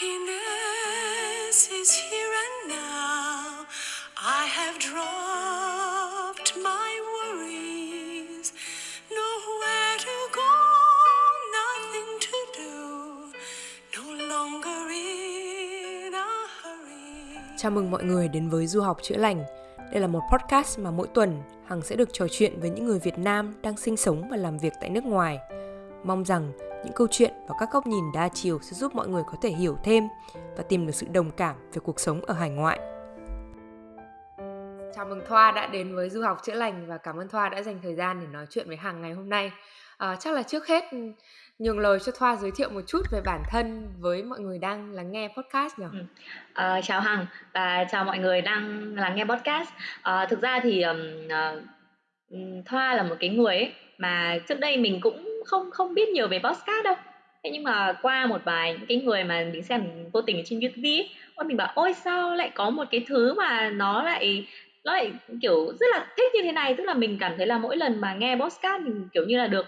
Happiness is here and now. I have dropped my worries. Nowhere to go, nothing to do. No longer in a hurry. Chào mừng mọi người đến với Du học chữa lành. Đây là một podcast mà mỗi tuần Hằng sẽ được trò chuyện với những người Việt Nam đang sinh sống và làm việc tại nước ngoài. Mong rằng những câu chuyện và các góc nhìn đa chiều sẽ giúp mọi người có thể hiểu thêm và tìm được sự đồng cảm về cuộc sống ở hải ngoại. Chào mừng Thoa đã đến với Du học chữa lành và cảm ơn Thoa đã dành thời gian để nói chuyện với Hằng ngày hôm nay. À, chắc là trước hết nhường lời cho Thoa giới thiệu một chút về bản thân với mọi người đang lắng nghe podcast nhỉ? Ừ. À, chào Hằng và chào mọi người đang lắng nghe podcast. À, thực ra thì um, uh, Thoa là một cái người ấy mà trước đây mình cũng không không biết nhiều về podcast đâu. Thế nhưng mà qua một vài những cái người mà mình xem vô tình trên youtube ấy, mình bảo ôi sao lại có một cái thứ mà nó lại nó lại kiểu rất là thích như thế này? Tức là mình cảm thấy là mỗi lần mà nghe podcast mình kiểu như là được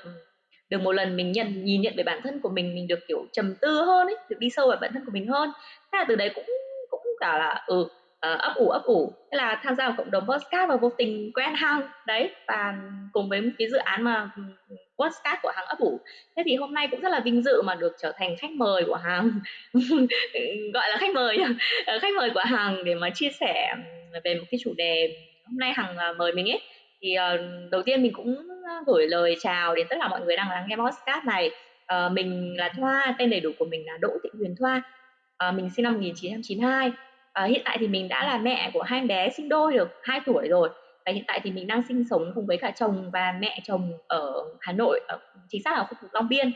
được một lần mình nhận nhìn nhận về bản thân của mình mình được kiểu trầm tư hơn ấy được đi sâu vào bản thân của mình hơn. Thế là từ đấy cũng cũng cả là ừ uh, ấp ủ ấp ủ. Thế là tham gia vào cộng đồng podcast và vô tình quen hang. Đấy và cùng với cái dự án mà podcast của hàng ấp ủ thế thì hôm nay cũng rất là vinh dự mà được trở thành khách mời của hàng gọi là khách mời ờ, khách mời của hàng để mà chia sẻ về một cái chủ đề hôm nay hàng à, mời mình ấy. Thì uh, đầu tiên mình cũng gửi lời chào đến tất cả mọi người đang lắng nghe podcast này. Uh, mình là Thoa tên đầy đủ của mình là Đỗ Thị Huyền Thoa. Uh, mình sinh năm 1992 À, hiện tại thì mình đã là mẹ của hai bé sinh đôi được 2 tuổi rồi và hiện tại thì mình đang sinh sống cùng với cả chồng và mẹ chồng ở Hà Nội, ở, chính xác là khu vực Long Biên.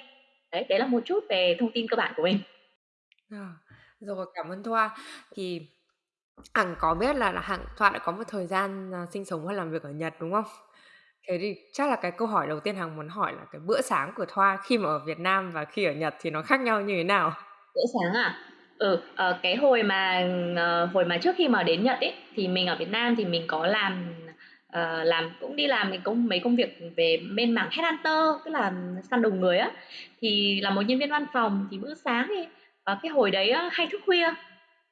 Đấy, đấy là một chút về thông tin cơ bản của mình. À, rồi cảm ơn Thoa. Thì Hằng có biết là, là Hằng Thoa đã có một thời gian uh, sinh sống và làm việc ở Nhật đúng không? Thế thì chắc là cái câu hỏi đầu tiên Hằng muốn hỏi là cái bữa sáng của Thoa khi mà ở Việt Nam và khi ở Nhật thì nó khác nhau như thế nào? Bữa sáng à? Ừ, uh, cái hồi mà uh, hồi mà trước khi mà đến Nhật ấy thì mình ở Việt Nam thì mình có làm uh, làm cũng đi làm cái công mấy công việc về bên mảng headhunter tức là săn đầu người á. Thì là một nhân viên văn phòng thì bữa sáng thì và cái hồi đấy á, hay thức khuya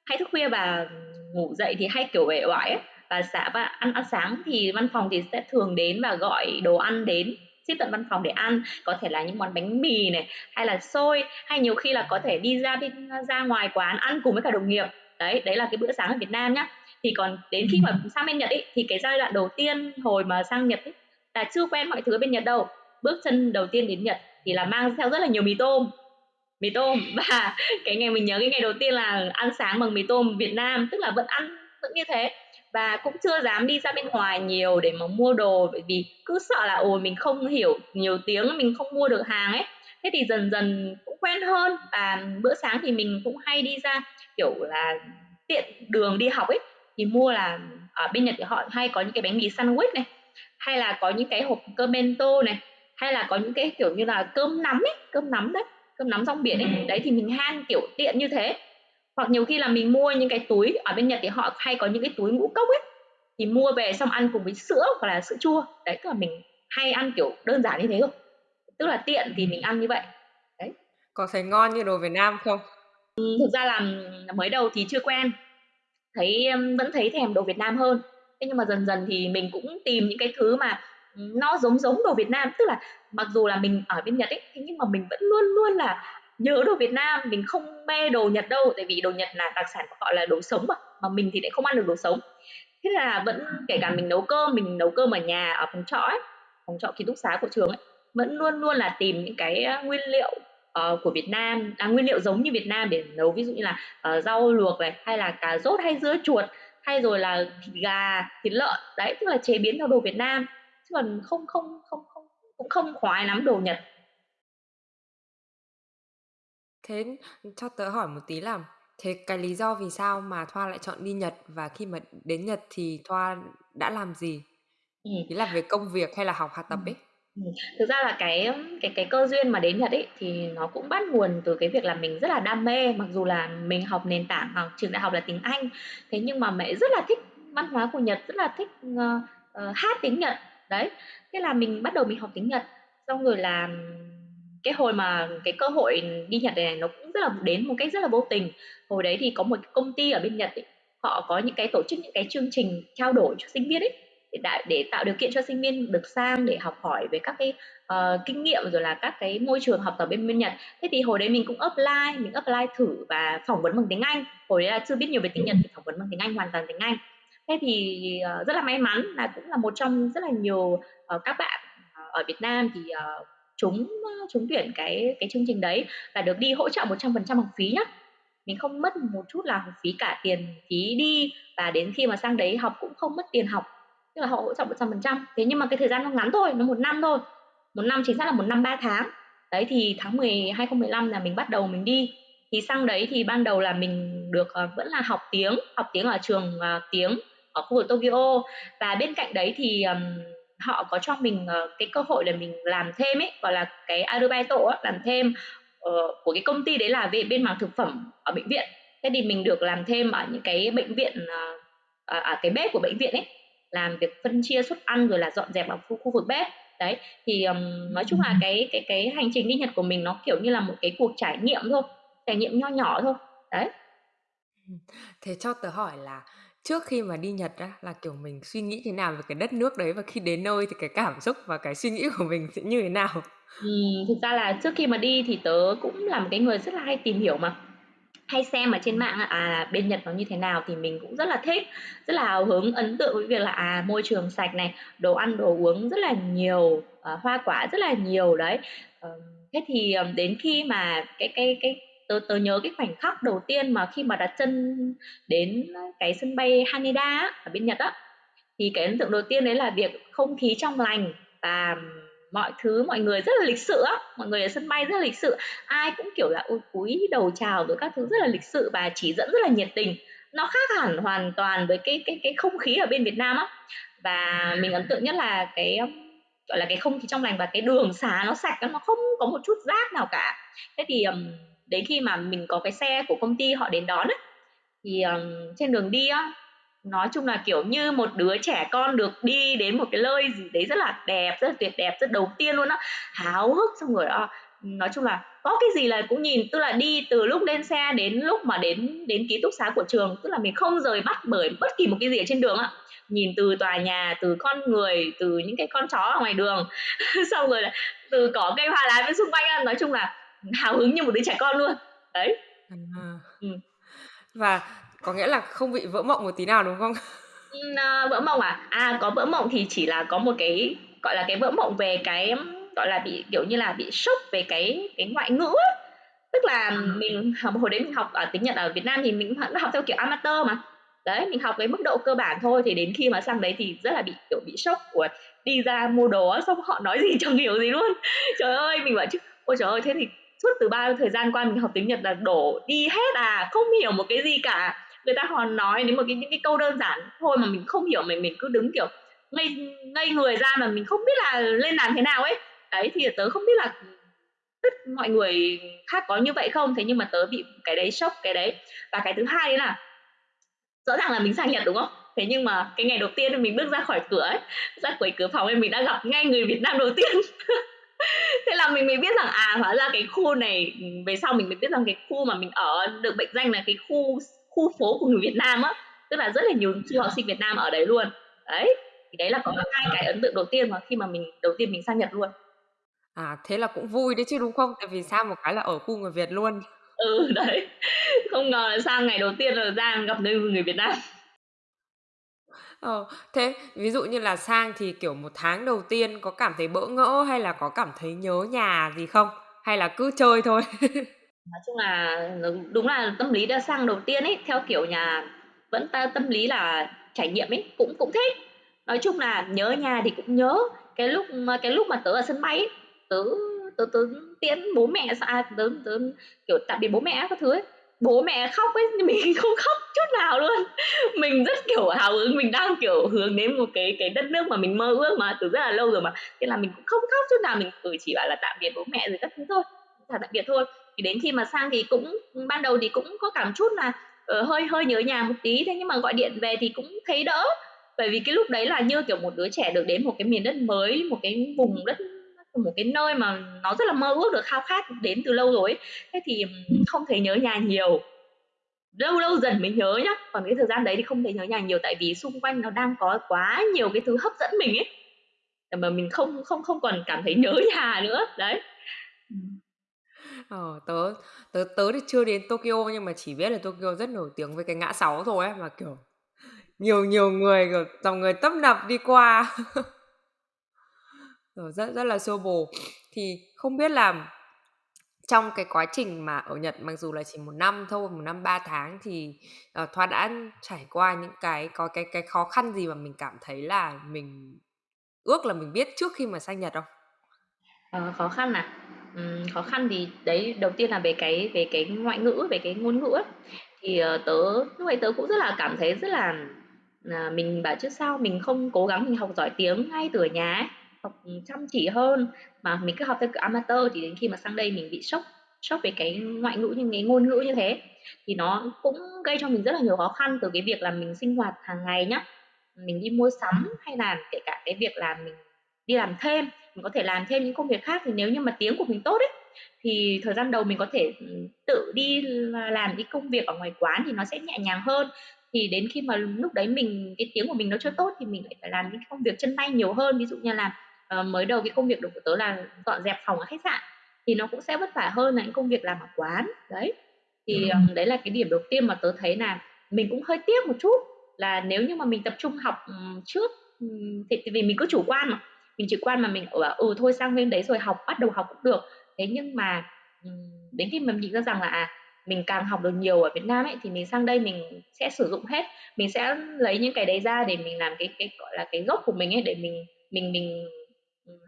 hay thức khuya và ngủ dậy thì hay kiểu uể oải và xã và ăn ăn sáng thì văn phòng thì sẽ thường đến và gọi đồ ăn đến ship tận văn phòng để ăn. Có thể là những món bánh mì này hay là xôi hay nhiều khi là có thể đi ra bên ra ngoài quán ăn cùng với cả đồng nghiệp. Đấy đấy là cái bữa sáng ở Việt Nam nhá thì còn đến khi mà sang bên Nhật ấy thì cái giai đoạn đầu tiên hồi mà sang Nhật ấy là chưa quen mọi thứ bên Nhật đâu. Bước chân đầu tiên đến Nhật thì là mang theo rất là nhiều mì tôm. Mì tôm. Và cái ngày mình nhớ cái ngày đầu tiên là ăn sáng bằng mì tôm Việt Nam tức là vẫn ăn vẫn như thế. Và cũng chưa dám đi ra bên ngoài nhiều để mà mua đồ bởi vì cứ sợ là ồ mình không hiểu nhiều tiếng mình không mua được hàng ấy. Thế thì dần dần cũng quen hơn. Và bữa sáng thì mình cũng hay đi ra kiểu là tiện đường đi học ấy thì mua là ở bên Nhật thì họ hay có những cái bánh mì sandwich này hay là có những cái hộp cơm bento này hay là có những cái kiểu như là cơm nắm ấy cơm nắm đấy cơm nắm rong biển ấy. Đấy thì mình han kiểu tiện như thế. Hoặc nhiều khi là mình mua những cái túi ở bên Nhật thì họ hay có những cái túi ngũ cốc ấy thì mua về xong ăn cùng với sữa hoặc là sữa chua. Đấy tức là mình hay ăn kiểu đơn giản như thế thôi tức là tiện thì mình ăn như vậy. Đấy. Có thấy ngon như đồ Việt Nam không? Ừ, thực ra là mới đầu thì chưa quen thấy vẫn thấy thèm đồ Việt Nam hơn. Thế nhưng mà dần dần thì mình cũng tìm những cái thứ mà nó giống giống đồ Việt Nam. Tức là mặc dù là mình ở bên Nhật ấy, thế nhưng mà mình vẫn luôn luôn là nhớ đồ Việt Nam. Mình không mê đồ Nhật đâu, tại vì đồ Nhật là đặc sản của họ là đồ sống mà mà mình thì lại không ăn được đồ sống. Thế là vẫn kể cả mình nấu cơm, mình nấu cơm ở nhà, ở phòng trọ ấy, phòng trọ ký túc xá của trường ấy, vẫn luôn luôn là tìm những cái nguyên liệu uh, của Việt Nam à, nguyên liệu giống như Việt Nam để nấu ví dụ như là uh, rau luộc này hay là cà rốt hay dưa chuột hay rồi là thịt gà thịt lợn đấy tức là chế biến theo đồ Việt Nam chứ còn không không không không cũng không khoái lắm đồ Nhật Thế cho tớ hỏi một tí là thế cái lý do vì sao mà Thoa lại chọn đi Nhật và khi mà đến Nhật thì Thoa đã làm gì? Ừ. Ý là về công việc hay là học học tập ấy? Ừ. Thực ra là cái cái cái cơ duyên mà đến Nhật ấy thì nó cũng bắt nguồn từ cái việc là mình rất là đam mê mặc dù là mình học nền tảng học trường đại học là tiếng Anh. Thế nhưng mà mẹ rất là thích văn hóa của Nhật rất là thích uh, uh, hát tiếng Nhật. Đấy thế là mình bắt đầu mình học tiếng Nhật. Xong rồi là cái hồi mà cái cơ hội đi Nhật này nó cũng rất là đến một cách rất là vô tình. Hồi đấy thì có một công ty ở bên Nhật ấy, họ có những cái tổ chức những cái chương trình trao đổi cho sinh viên ấy để để tạo điều kiện cho sinh viên được sang để học hỏi về các cái uh, kinh nghiệm rồi là các cái môi trường học tập bên bên Nhật. Thế thì hồi đấy mình cũng apply, mình apply thử và phỏng vấn bằng tiếng Anh. Hồi đấy là chưa biết nhiều về tiếng Nhật thì phỏng vấn bằng tiếng Anh hoàn toàn tiếng Anh. Thế thì uh, rất là may mắn là cũng là một trong rất là nhiều uh, các bạn uh, ở Việt Nam thì uh, chúng trúng tuyển cái cái chương trình đấy và được đi hỗ trợ 100% học phí nhá. Mình không mất một chút là học phí cả tiền phí đi và đến khi mà sang đấy học cũng không mất tiền học. Tức là họ hỗ trợ 100%. Thế nhưng mà cái thời gian nó ngắn thôi, nó một năm thôi. Một năm chính xác là một năm 3 tháng. Đấy thì tháng 10 2015 là mình bắt đầu mình đi. Thì sang đấy thì ban đầu là mình được uh, vẫn là học tiếng, học tiếng ở trường uh, tiếng ở khu vực Tokyo và bên cạnh đấy thì um, họ có cho mình uh, cái cơ hội là mình làm thêm ấy gọi là cái arubaito làm thêm uh, của cái công ty đấy là về bên mảng thực phẩm ở bệnh viện thế thì mình được làm thêm ở những cái bệnh viện uh, ở cái bếp của bệnh viện ấy làm việc phân chia suất ăn rồi là dọn dẹp ở khu, khu vực bếp. Đấy thì um, nói chung là cái cái cái hành trình đi Nhật của mình nó kiểu như là một cái cuộc trải nghiệm thôi trải nghiệm nho nhỏ thôi. Đấy. Thế cho tớ hỏi là trước khi mà đi Nhật á là kiểu mình suy nghĩ thế nào về cái đất nước đấy và khi đến nơi thì cái cảm xúc và cái suy nghĩ của mình sẽ như thế nào? Ừm, thực ra là trước khi mà đi thì tớ cũng là một cái người rất là hay tìm hiểu mà. Hay xem ở trên mạng à bên Nhật nó như thế nào thì mình cũng rất là thích, rất là hào hứng, ấn tượng với việc là à môi trường sạch này, đồ ăn đồ uống rất là nhiều, à, hoa quả rất là nhiều đấy. à, thế thì ờ, đến khi mà cái cái cái tớ tớ nhớ cái khoảnh khắc đầu tiên mà khi mà đặt chân đến cái sân bay Haneda ở bên Nhật á thì cái ấn tượng đầu tiên đấy là việc không khí trong lành và mọi thứ mọi người rất là lịch sự á mọi người ở sân bay rất là lịch sự. Ai cũng kiểu là ôi cúi đầu chào rồi các thứ rất là lịch sự và chỉ dẫn rất là nhiệt tình. Nó khác hẳn hoàn toàn với cái cái cái không khí ở bên Việt Nam á. Và mình ấn tượng nhất là cái um, gọi là cái không khí trong lành và cái đường xá nó sạch nó không có một chút rác nào cả. Thế thì um, đến khi mà mình có cái xe của công ty họ đến đón ấy, thì um, trên đường đi á nói chung là kiểu như một đứa trẻ con được đi đến một cái nơi gì đấy rất là đẹp rất là tuyệt đẹp rất đầu tiên luôn á háo hức xong rồi đó nói chung là có cái gì là cũng nhìn tức là đi từ lúc lên xe đến lúc mà đến đến ký túc xá của trường tức là mình không rời mắt bởi bất kỳ một cái gì ở trên đường ạ nhìn từ tòa nhà từ con người từ những cái con chó ở ngoài đường xong rồi là từ cỏ cây hoa lá bên xung quanh nói chung là hào hứng như một đứa trẻ con luôn đấy à. ừ. và có nghĩa là không bị vỡ mộng một tí nào đúng không? Uh, vỡ mộng à? À có vỡ mộng thì chỉ là có một cái gọi là cái vỡ mộng về cái gọi là bị kiểu như là bị sốc về cái cái ngoại ngữ ấy. tức là à. mình hồi đấy mình học ở tiếng Nhật ở Việt Nam thì mình học theo kiểu amateur mà. Đấy mình học cái mức độ cơ bản thôi thì đến khi mà sang đấy thì rất là bị kiểu bị sốc của đi ra mua đồ xong họ nói gì chẳng hiểu gì luôn. Trời ơi mình bảo chứ ôi trời ơi thế thì suốt từ bao thời gian qua mình học tiếng Nhật là đổ đi hết à không hiểu một cái gì cả người ta còn nói đến một cái, những cái câu đơn giản thôi mà mình không hiểu, mình mình cứ đứng, kiểu, ngây ngây người ra mà mình không biết là lên làm thế nào ấy. Đấy, thì tớ không biết là tất mọi người khác có như vậy không? Thế nhưng mà tớ bị cái đấy sốc, cái đấy. Và cái thứ hai đấy là, rõ ràng là mình sang Nhật đúng không? Thế nhưng mà cái ngày đầu tiên mình bước ra khỏi cửa ấy, ra khỏi cửa phòng em mình đã gặp ngay người Việt Nam đầu tiên. Thế là mình mới biết rằng à hóa ra cái khu này, về sau mình mới biết rằng cái khu mà mình ở, được bệnh danh là cái khu khu phố của người Việt Nam á. Tức là rất là nhiều du học sinh Việt Nam ở đấy luôn. Đấy thì đấy là có hai cái ấn tượng đầu tiên mà khi mà mình đầu tiên mình sang Nhật luôn. À thế là cũng vui đấy chứ đúng không? Tại vì sang một cái là ở khu người Việt luôn. Ừ đấy. Không ngờ là sang ngày đầu tiên là ra gặp nơi người Việt Nam. Ờ, thế ví dụ như là sang thì, kiểu, một tháng đầu tiên có cảm thấy bỡ ngỡ hay là có cảm thấy nhớ nhà gì không? Hay là cứ chơi thôi? Nói chung là ừ, đúng là tâm lý đã sang đầu tiên ấy, theo kiểu nhà vẫn ta tâm lý là trải nghiệm ấy, cũng cũng thích. Nói chung là nhớ nhà thì cũng nhớ, cái lúc mà cái lúc mà tớ ở sân bay ấy, tớ tớ tớ tiễn bố mẹ à, tớ tớ, kiểu, tạm biệt bố mẹ các thứ ấy, bố mẹ khóc ấy nhưng mình không khóc chút nào luôn. Mình rất kiểu hào hứng mình đang kiểu hướng đến một cái cái đất nước mà mình mơ ước mà từ rất là lâu rồi mà. Thế là mình cũng không khóc chút nào mình ừ, chỉ bảo là tạm biệt bố mẹ rồi các thứ thôi. Tạm biệt thôi thì đến khi mà sang thì cũng ban đầu thì cũng có cảm chút là uh, hơi hơi nhớ nhà một tí. Thế nhưng mà gọi điện về thì cũng thấy đỡ. Bởi vì cái lúc đấy là như kiểu một đứa trẻ được đến một cái miền đất mới một cái vùng đất một cái nơi mà nó rất là mơ ước được khao khát đến từ lâu rồi ấy. thế thì không thấy nhớ nhà nhiều. Lâu lâu dần mới nhớ nhá. Còn cái thời gian đấy thì không thấy nhớ nhà nhiều tại vì xung quanh nó đang có quá nhiều cái thứ hấp dẫn mình ấy. Mà mình không không không còn cảm thấy nhớ nhà nữa. Đấy. Ờ, tớ tớ tớ thì chưa đến Tokyo nhưng mà chỉ biết là Tokyo rất nổi tiếng với cái ngã sáu thôi ấy mà kiểu nhiều nhiều người kiểu dòng người tấp nập đi qua Ờ, rất rất là xô bồ thì không biết là trong cái quá trình mà ở Nhật mặc dù là chỉ một năm thôi một năm ba tháng thì uh, Thoa đã trải qua những cái có cái cái khó khăn gì mà mình cảm thấy là mình ước là mình biết trước khi mà sang Nhật không? Ờ, khó khăn à? Ừm, khó khăn thì đấy đầu tiên là về cái về cái ngoại ngữ, về cái ngôn ngữ ấy. Thì, ờ, tớ lúc ấy tớ cũng rất là cảm thấy rất là là mình bảo chứ sao mình không cố gắng mình học giỏi tiếng ngay từ ở nhà ấy, học chăm chỉ hơn mà mình cứ học theo kiểu amateur thì đến khi mà sang đây mình bị sốc sốc về cái ngoại ngữ như cái ngôn ngữ như thế. Thì nó cũng gây cho mình rất là nhiều khó khăn từ cái việc là mình sinh hoạt hàng ngày nhá, mình đi mua sắm hay là kể cả cái việc là mình đi làm thêm mình có thể làm thêm những công việc khác thì nếu như mà tiếng của mình tốt ấy thì thời gian đầu mình có thể ừ, tự đi làm cái công việc ở ngoài quán thì nó sẽ nhẹ nhàng hơn. Thì đến khi mà lúc đấy mình cái tiếng của mình nó chưa tốt thì mình lại phải làm những công việc chân tay nhiều hơn. Ví dụ như là uh, mới đầu cái công việc của tớ là dọn dẹp phòng ở khách sạn thì nó cũng sẽ vất vả hơn là những công việc làm ở quán. Đấy. Thì um, đấy là cái điểm đầu tiên mà tớ thấy là mình cũng hơi tiếc một chút là nếu như mà mình tập trung học um, trước um, thì, thì vì mình cứ chủ quan mà mình chủ quan mà mình bảo ừ thôi sang bên đấy rồi học bắt đầu học cũng được. Thế nhưng mà đến khi mình ra rằng là à mình càng học được nhiều ở Việt Nam ấy thì mình sang đây mình sẽ sử dụng hết. Mình sẽ lấy những cái đấy ra để mình làm cái cái gọi là cái gốc của mình ấy để mình mình mình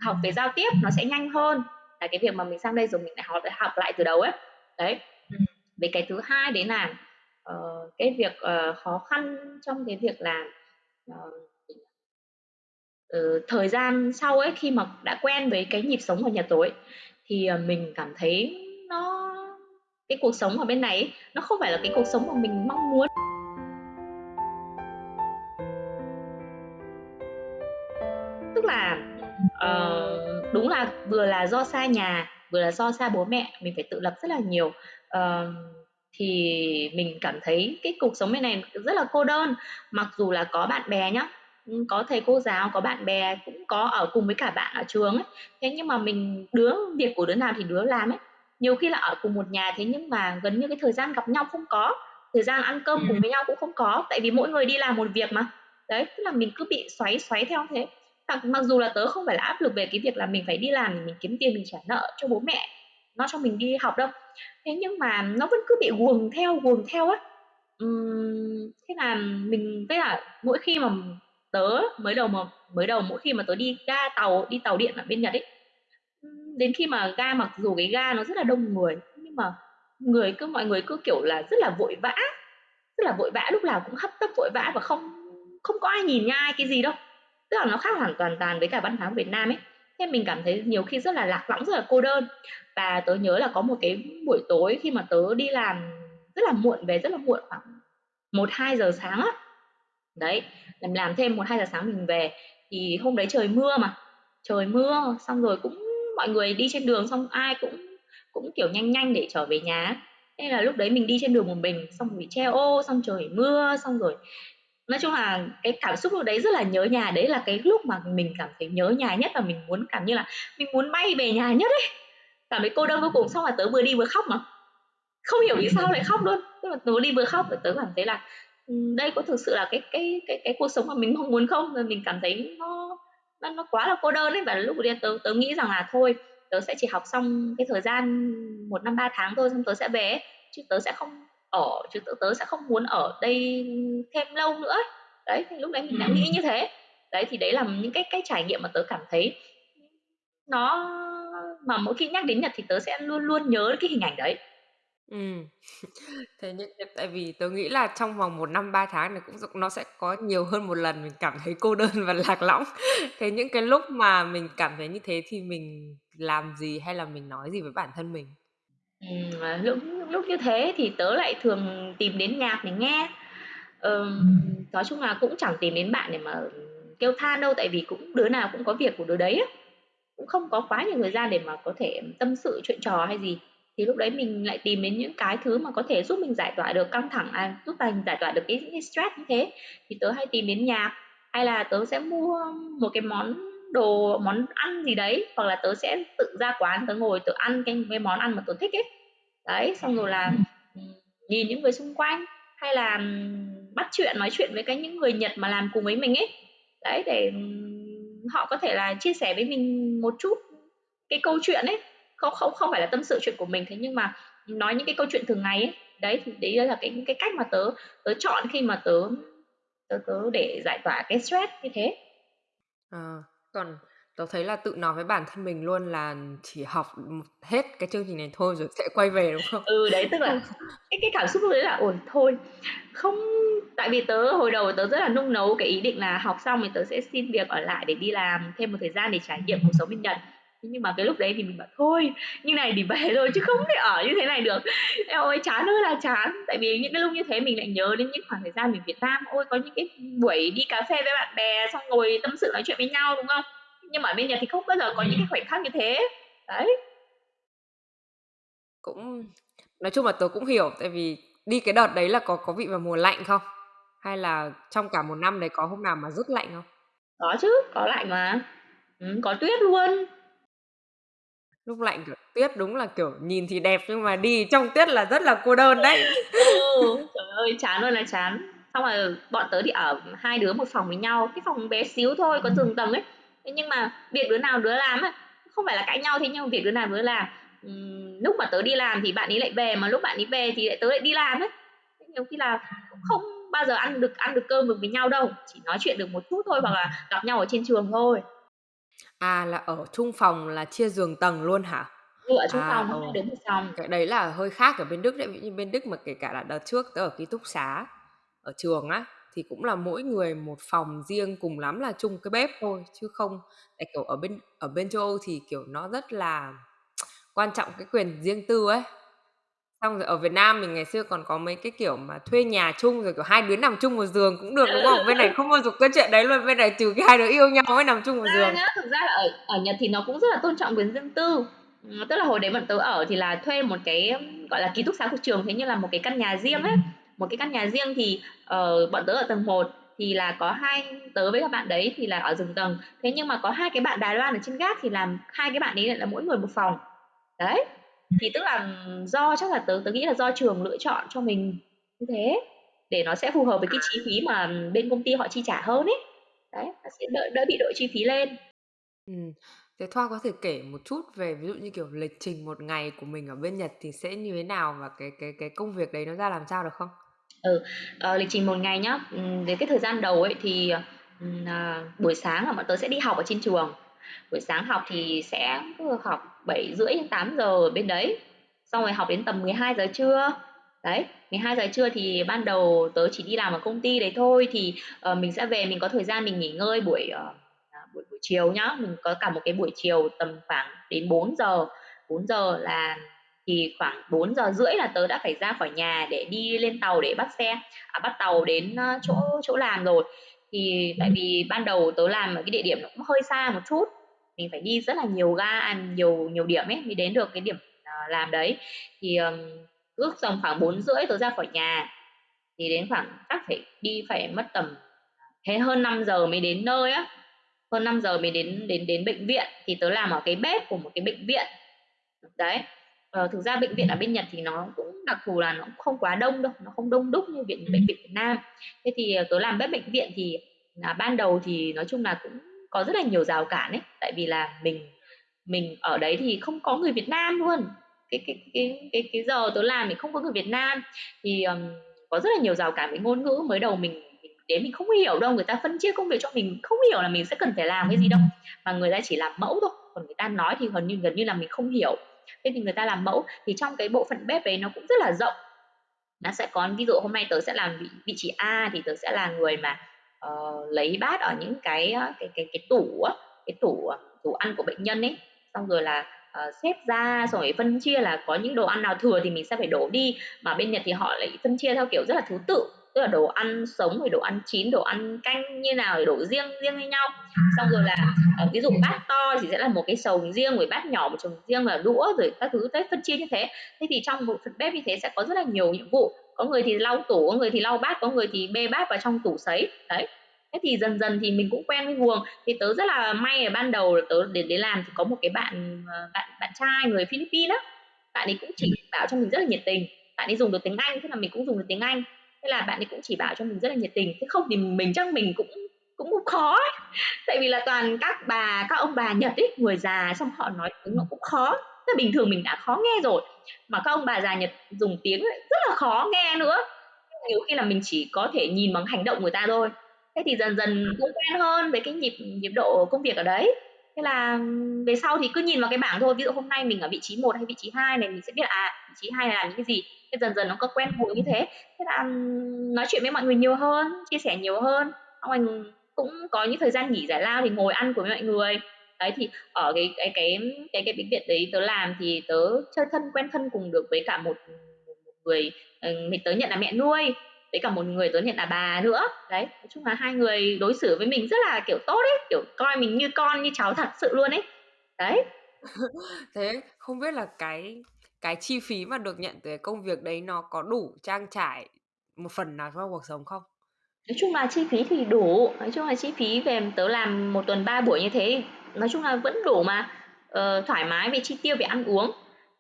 học về giao tiếp nó sẽ nhanh hơn. Là cái việc mà mình sang đây rồi mình lại học học lại từ đầu ấy. Đấy. Về cái thứ hai đấy là uh, cái việc uh, khó khăn trong cái việc là uh, Ờ, thời gian sau ấy, khi mà đã quen với cái nhịp sống ở nhà tối thì, ờ, mình cảm thấy nó cái cuộc sống ở bên này ấy, nó không phải là cái cuộc sống mà mình mong muốn. Tức là, uh, đúng là vừa là do xa nhà, vừa là do xa bố mẹ, mình phải tự lập rất là nhiều. uh, thì mình cảm thấy cái cuộc sống bên này rất là cô đơn, mặc dù là có bạn bè nhá, có thầy cô giáo, có bạn bè, cũng có ở cùng với cả bạn ở trường ấy. Thế nhưng mà mình đứa việc của đứa nào thì đứa làm ấy. Nhiều khi là ở cùng một nhà thế nhưng mà gần như cái thời gian gặp nhau không có, thời gian ăn cơm cùng với nhau cũng không có, tại vì mỗi người đi làm một việc mà. Đấy, tức là mình cứ bị xoáy xoáy theo thế. Mặc, mặc dù là tớ không phải là áp lực về cái việc là mình phải đi làm để mình kiếm tiền mình trả nợ cho bố mẹ, nó cho mình đi học đâu. Thế nhưng mà nó vẫn cứ bị guồng theo, guồng theo á. Uhm, thế là mình với là mỗi khi mà tớ mới đầu mà, mới đầu mỗi khi mà tớ đi ga tàu, đi tàu điện ở bên Nhật ấy đến khi mà ga mặc dù cái ga nó rất là đông người, nhưng mà người cứ, mọi người cứ, kiểu là, rất là vội vã, rất là vội vã, lúc nào cũng hấp tấp vội vã và không không có ai nhìn nhai cái gì đâu. Tức là nó khác hoàn toàn toàn với cả văn hóa của Việt Nam ấy. Thế mình cảm thấy nhiều khi rất là lạc lõng, rất là cô đơn. Và tớ nhớ là có một cái buổi tối khi mà tớ đi làm rất là muộn, về rất là muộn khoảng một, hai giờ sáng á. Đấy làm làm thêm một hai giờ sáng mình về. Thì hôm đấy trời mưa mà. Trời mưa, xong rồi cũng mọi người đi trên đường, xong ai cũng cũng kiểu nhanh nhanh để trở về nhà. Nên là lúc đấy mình đi trên đường một mình, xong rồi che ô xong trời mưa, xong rồi. Nói chung là cái cảm xúc lúc đấy rất là nhớ nhà. Đấy là cái lúc mà mình cảm thấy nhớ nhà nhất và mình muốn cảm như là mình muốn bay về nhà nhất ấy. Cảm thấy cô đơn vô cùng. Xong là tớ vừa đi vừa khóc mà. Không hiểu vì sao lại khóc luôn. Tức là tớ đi vừa khóc và tớ cảm thấy là đây có thực sự là cái cái cái cái cuộc sống mà mình mong muốn không? Rồi mình cảm thấy nó nó nó quá là cô đơn ấy. Và lúc đấy tớ tớ nghĩ rằng là thôi tớ sẽ chỉ học xong cái thời gian một năm ba tháng thôi xong tớ sẽ về chứ tớ sẽ không ở chứ tớ tớ sẽ không muốn ở đây thêm lâu nữa đấy thì lúc đấy mình đã nghĩ như thế. Đấy thì đấy là những cái cái trải nghiệm mà tớ cảm thấy nó mà mỗi khi nhắc đến Nhật thì tớ sẽ luôn luôn nhớ cái hình ảnh đấy Ừm. Thế những cái tại vì tớ nghĩ là trong vòng 1 năm 3 tháng này cũng nó sẽ có nhiều hơn một lần mình cảm thấy cô đơn và lạc lõng. Thế những cái lúc mà mình cảm thấy như thế thì mình làm gì hay là mình nói gì với bản thân mình? Ừm, à, lúc lúc như thế thì tớ lại thường tìm đến nhạc để nghe. Ừm, nói chung là cũng chẳng tìm đến bạn để mà kêu than đâu, tại vì cũng đứa nào cũng có việc của đứa đấy á. cũng không có quá nhiều thời gian để mà có thể tâm sự chuyện trò hay gì thì lúc đấy mình lại tìm đến những cái thứ mà có thể giúp mình giải tỏa được căng thẳng à, giúp mình giải tỏa được cái, cái stress như thế. Thì tớ hay tìm đến nhạc hay là tớ sẽ mua một cái món đồ món ăn gì đấy hoặc là tớ sẽ tự ra quán tớ ngồi tớ ăn cái, cái món ăn mà tớ thích ấy. Đấy xong rồi là ừ, nhìn những người xung quanh hay là ừ, bắt chuyện nói chuyện với cái những người Nhật mà làm cùng với mình ấy. Đấy để ừ, họ có thể là chia sẻ với mình một chút cái câu chuyện ấy không không không phải là tâm sự chuyện của mình. Thế nhưng mà nói những cái câu chuyện thường ngày ấy đấy thì đấy là cái cái cách mà tớ tớ chọn khi mà tớ tớ tớ để giải tỏa cái stress như thế. À, còn tớ thấy là tự nói với bản thân mình luôn là chỉ học hết cái chương trình này thôi rồi sẽ quay về đúng không? Ừ đấy tức là cái cái cảm xúc đấy là ổn thôi. Không tại vì tớ hồi đầu tớ rất là nung nấu cái ý định là học xong thì tớ sẽ xin việc ở lại để đi làm thêm một thời gian để trải nghiệm cuộc sống bên Nhật nhưng mà cái lúc đấy thì mình bảo thôi như này thì về thôi chứ không thể ở như thế này được. Em ơi chán ơi là chán. Tại vì những cái lúc như thế mình lại nhớ đến những khoảng thời gian mình Việt Nam. Ôi có những cái buổi đi cà phê với bạn bè xong ngồi tâm sự nói chuyện với nhau đúng không? Nhưng mà ở bên Nhật thì không bao giờ có những cái khoảnh khắc như thế. Đấy. Cũng nói chung là tớ cũng hiểu tại vì đi cái đợt đấy là có có vị vào mùa lạnh không? Hay là trong cả một năm đấy có hôm nào mà rất lạnh không? Có chứ có lạnh mà. Ừ, có tuyết luôn lúc lạnh kiểu tuyết đúng là kiểu nhìn thì đẹp nhưng mà đi trong tuyết là rất là cô đơn đấy. Ừ, trời ơi chán luôn là chán. Xong rồi bọn tớ thì ở hai đứa một phòng với nhau cái phòng bé xíu thôi có giường tầng ấy. Thế nhưng mà việc đứa nào đứa làm á không phải là cãi nhau thế nhưng mà việc đứa nào đứa làm. Uhm, lúc mà tớ đi làm thì bạn ấy lại về mà lúc bạn ấy về thì lại tớ lại đi làm ấy. Nhiều khi là cũng không bao giờ ăn được ăn được cơm được với nhau đâu chỉ nói chuyện được một chút thôi hoặc là gặp nhau ở trên trường thôi À, là ở chung phòng là chia giường tầng luôn hả? Ừ, ở chung À, phòng, ờ, hai đứa một phòng. cái đấy là hơi khác ở bên Đức đấy. Ví như bên Đức mà kể cả là đợt trước tớ ở ký túc xá ở trường á thì cũng là mỗi người một phòng riêng cùng lắm là chung cái bếp thôi chứ không tại kiểu ở bên ở bên châu Âu thì kiểu nó rất là quan trọng cái quyền riêng tư ấy Xong rồi ở Việt Nam mình ngày xưa còn có mấy cái kiểu mà thuê nhà chung rồi kiểu hai đứa nằm chung một giường cũng được đúng không? Bên này không bao giờ có chuyện đấy luôn, bên này trừ cái hai đứa yêu nhau mới nằm chung một giường. Nhá, thực ra là ở ở Nhật thì nó cũng rất là tôn trọng quyền riêng tư. Ừ, tức là hồi đấy bọn tớ ở thì là thuê một cái gọi là ký túc xá của trường thế như là một cái căn nhà riêng ấy. Một cái căn nhà riêng thì uh, bọn tớ ở tầng 1 thì là có hai tớ với các bạn đấy thì là ở giường tầng. Thế nhưng mà có hai cái bạn Đài Loan ở trên gác thì làm hai cái bạn ấy là mỗi người một phòng. Đấy thì tức là do chắc là tớ tớ nghĩ là do trường lựa chọn cho mình như thế để nó sẽ phù hợp với cái chi phí mà bên công ty họ chi trả hơn ấy đấy nó sẽ đỡ đỡ bị đội chi phí lên ừ. Thế Thoa có thể kể một chút về ví dụ như kiểu lịch trình một ngày của mình ở bên Nhật thì sẽ như thế nào và cái cái cái công việc đấy nó ra làm sao được không? Ừ, uh, lịch trình một ngày nhá. Đến cái thời gian đầu ấy thì uh, buổi sáng là bọn tớ sẽ đi học ở trên trường buổi sáng học thì sẽ học 7 rưỡi đến 8 giờ ở bên đấy. Xong rồi học đến tầm 12 giờ trưa. Đấy 12 giờ trưa thì ban đầu tớ chỉ đi làm ở công ty đấy thôi thì uh, mình sẽ về mình có thời gian mình nghỉ ngơi buổi uh, buổi buổi chiều nhá. Mình có cả một cái buổi chiều tầm khoảng đến 4 giờ. 4 giờ là thì khoảng 4 giờ rưỡi là tớ đã phải ra khỏi nhà để đi lên tàu để bắt xe à, bắt tàu đến ờ, chỗ chỗ làm rồi. Thì tại vì ban đầu tớ làm ở cái địa điểm nó cũng hơi xa một chút mình phải đi rất là nhiều ga nhiều nhiều điểm ấy mới đến được cái điểm uh, làm đấy. Thì um, ước tầm khoảng bốn rưỡi tớ ra khỏi nhà thì đến khoảng chắc phải đi phải mất tầm thế hơn 5 giờ mới đến nơi á. Hơn 5 giờ mới đến đến đến bệnh viện thì tớ làm ở cái bếp của một cái bệnh viện. Đấy ờ, thực ra bệnh viện ở bên Nhật thì nó cũng đặc thù là nó cũng không quá đông đâu nó không đông đúc như viện bệnh viện Việt Nam. Thế thì ờ, tớ làm bếp bệnh viện thì là ban đầu thì nói chung là cũng có rất là nhiều rào cản ấy. Tại vì là mình mình ở đấy thì không có người Việt Nam luôn. Cái cái cái cái cái giờ tớ làm thì không có người Việt Nam. Thì um, có rất là nhiều rào cản về ngôn ngữ. Mới đầu mình đến mình không hiểu đâu. Người ta phân chia công việc cho mình không hiểu là mình sẽ cần phải làm cái gì đâu. Mà người ta chỉ làm mẫu thôi. Còn người ta nói thì gần như gần như là mình không hiểu. Thế thì người ta làm mẫu. Thì trong cái bộ phận bếp ấy nó cũng rất là rộng. Nó sẽ có ví dụ hôm nay tớ sẽ làm vị, vị trí A thì tớ sẽ là người mà uh, lấy bát ở những cái ờ, cái cái cái tủ cái tủ tủ ăn của bệnh nhân ấy. Xong rồi là uh, xếp ra rồi phân chia là có những đồ ăn nào thừa thì mình sẽ phải đổ đi. Mà bên Nhật thì họ lại phân chia theo kiểu rất là thứ tự tức là đồ ăn sống rồi đồ ăn chín đồ ăn canh như nào đổ riêng riêng với nhau. Xong rồi là uh, ví dụ bát to thì sẽ là một cái sầu riêng rồi bát nhỏ một chồng riêng là đũa rồi các thứ thế phân chia như thế. Thế thì trong một phần bếp như thế sẽ có rất là nhiều nhiệm vụ có người thì lau tủ, có người thì lau bát, có người thì bê bát vào trong tủ sấy. Đấy. Thế thì dần dần thì mình cũng quen với guồng. Thì tớ rất là may ở ban đầu tớ đến đến làm thì có một cái bạn ờ, bạn bạn trai người Philippines á. Bạn ấy cũng chỉ bảo cho mình rất là nhiệt tình. Bạn ấy dùng được tiếng Anh, thế là mình cũng dùng được tiếng Anh. Thế là bạn ấy cũng chỉ bảo cho mình rất là nhiệt tình. Thế không thì mình chắc mình cũng cũng khó ấy. tại vì là toàn các bà, các ông bà Nhật ấy, người già xong họ nói tiếng nó cũng khó. Thế bình thường mình đã khó nghe rồi. Mà các ông bà già Nhật dùng tiếng rất là khó nghe nữa. Nhiều khi là mình chỉ có thể nhìn bằng hành động người ta thôi. Thế thì dần dần cũng quen hơn với cái nhịp nhịp độ công việc ở đấy. Thế là về sau thì cứ nhìn vào cái bảng thôi. Ví dụ hôm nay mình ở vị trí 1 hay vị trí 2 này mình sẽ biết à vị trí 2 là những cái gì. Thế dần dần nó có quen thuộc như thế. Thế là nói chuyện với mọi người nhiều hơn chia sẻ nhiều hơn. Xong rồi cũng có những thời gian nghỉ giải lao thì ngồi ăn với mọi người đấy thì ở cái cái cái cái cái bệnh viện đấy tớ làm thì tớ chơi thân quen thân cùng được với cả một, một người mình tớ nhận là mẹ nuôi với cả một người tớ nhận là bà nữa. Đấy nói chung là hai người đối xử với mình rất là kiểu tốt ấy kiểu coi mình như con như cháu thật sự luôn ấy. Đấy. Thế không biết là cái cái chi phí mà được nhận từ công việc đấy nó có đủ trang trải một phần nào cho cuộc sống không? Nói chung là chi phí thì đủ nói chung là chi phí về tớ làm một tuần ba buổi như thế nói chung là vẫn đủ mà. Uh, thoải mái về chi tiêu về ăn uống.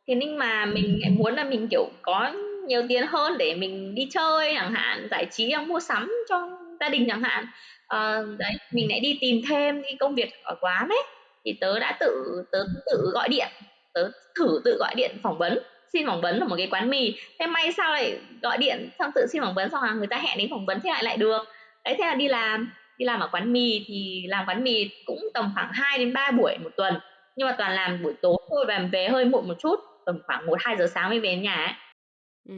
Thế nhưng mà mình muốn là mình kiểu có nhiều tiền hơn để mình đi chơi chẳng hạn giải trí à, mua sắm cho gia đình chẳng hạn. Uh, đấy mình lại đi tìm thêm cái công việc ở quán ấy. Thì tớ đã tự tớ tự gọi điện tớ thử tự gọi điện phỏng vấn xin phỏng vấn ở một cái quán mì. Thế may sao lại gọi điện xong tự xin phỏng vấn xong là người ta hẹn đến phỏng vấn thế lại lại được. Đấy thế là đi làm đi làm ở quán mì thì làm quán mì cũng tầm khoảng 2 đến 3 buổi một tuần. Nhưng mà toàn làm buổi tối thôi và về hơi muộn một chút tầm khoảng một hai giờ sáng mới về đến nhà ấy. Ừ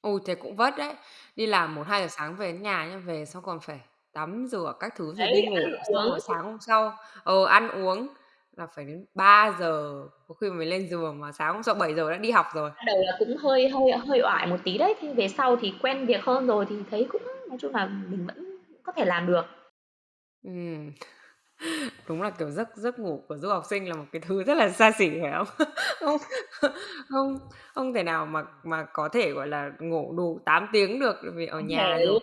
ôi thế cũng vất đấy. Đi làm một hai giờ sáng về đến nhà nhá về xong còn phải tắm rửa các thứ rồi đấy đi ngủ xong rồi sáng hôm sau ờ ăn uống là phải đến 3 giờ. Có khi mình lên giường mà sáng hôm sau 7 giờ đã đi học rồi. Đầu là cũng hơi hơi hơi oải một tí đấy thì về sau thì quen việc hơn rồi thì thấy cũng nói chung là mình vẫn có thể làm được. Ừ. đúng là kiểu giấc giấc ngủ của du học sinh là một cái thứ rất là xa xỉ phải không? Không không không thể nào mà mà có thể gọi là ngủ đủ 8 tiếng được vì ở không nhà thể rồi luôn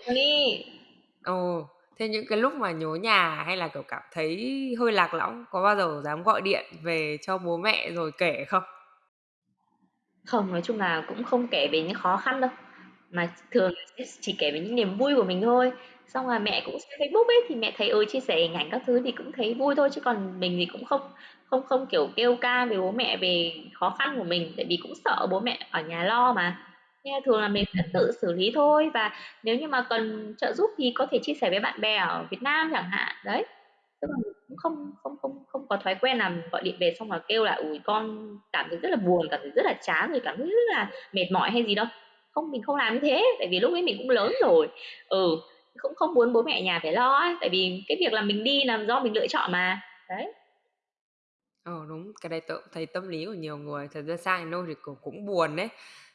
ồ thế những cái lúc mà nhớ nhà hay là kiểu cảm thấy hơi lạc lõng có bao giờ dám gọi điện về cho bố mẹ rồi kể không? Không nói chung là cũng không kể về những khó khăn đâu mà thường chỉ kể về những niềm vui của mình thôi. Xong là mẹ cũng xem Facebook ấy, thì mẹ thấy ừ chia sẻ hình ảnh các thứ thì cũng thấy vui thôi, chứ còn mình thì cũng không không không kiểu kêu ca về bố mẹ về khó khăn của mình, tại vì cũng sợ bố mẹ ở nhà lo mà. Nên thường là mình sẽ tự xử lý thôi, và nếu như mà cần trợ giúp thì có thể chia sẻ với bạn bè ở Việt Nam chẳng hạn, đấy. Tức là cũng không không không không có thói quen là gọi điện về xong là kêu là, ủi, con cảm thấy rất là buồn, cảm thấy rất là chán, rồi cảm thấy rất là mệt mỏi hay gì đâu không mình không làm như thế tại vì lúc ấy mình cũng lớn rồi. Ừ cũng không muốn bố mẹ nhà phải lo ấy tại vì cái việc là mình đi là do mình lựa chọn mà. Đấy. Ờ đúng cái đấy tớ thấy tâm lý của nhiều người thật ra sang nôi thì cũng, cũng buồn đấy.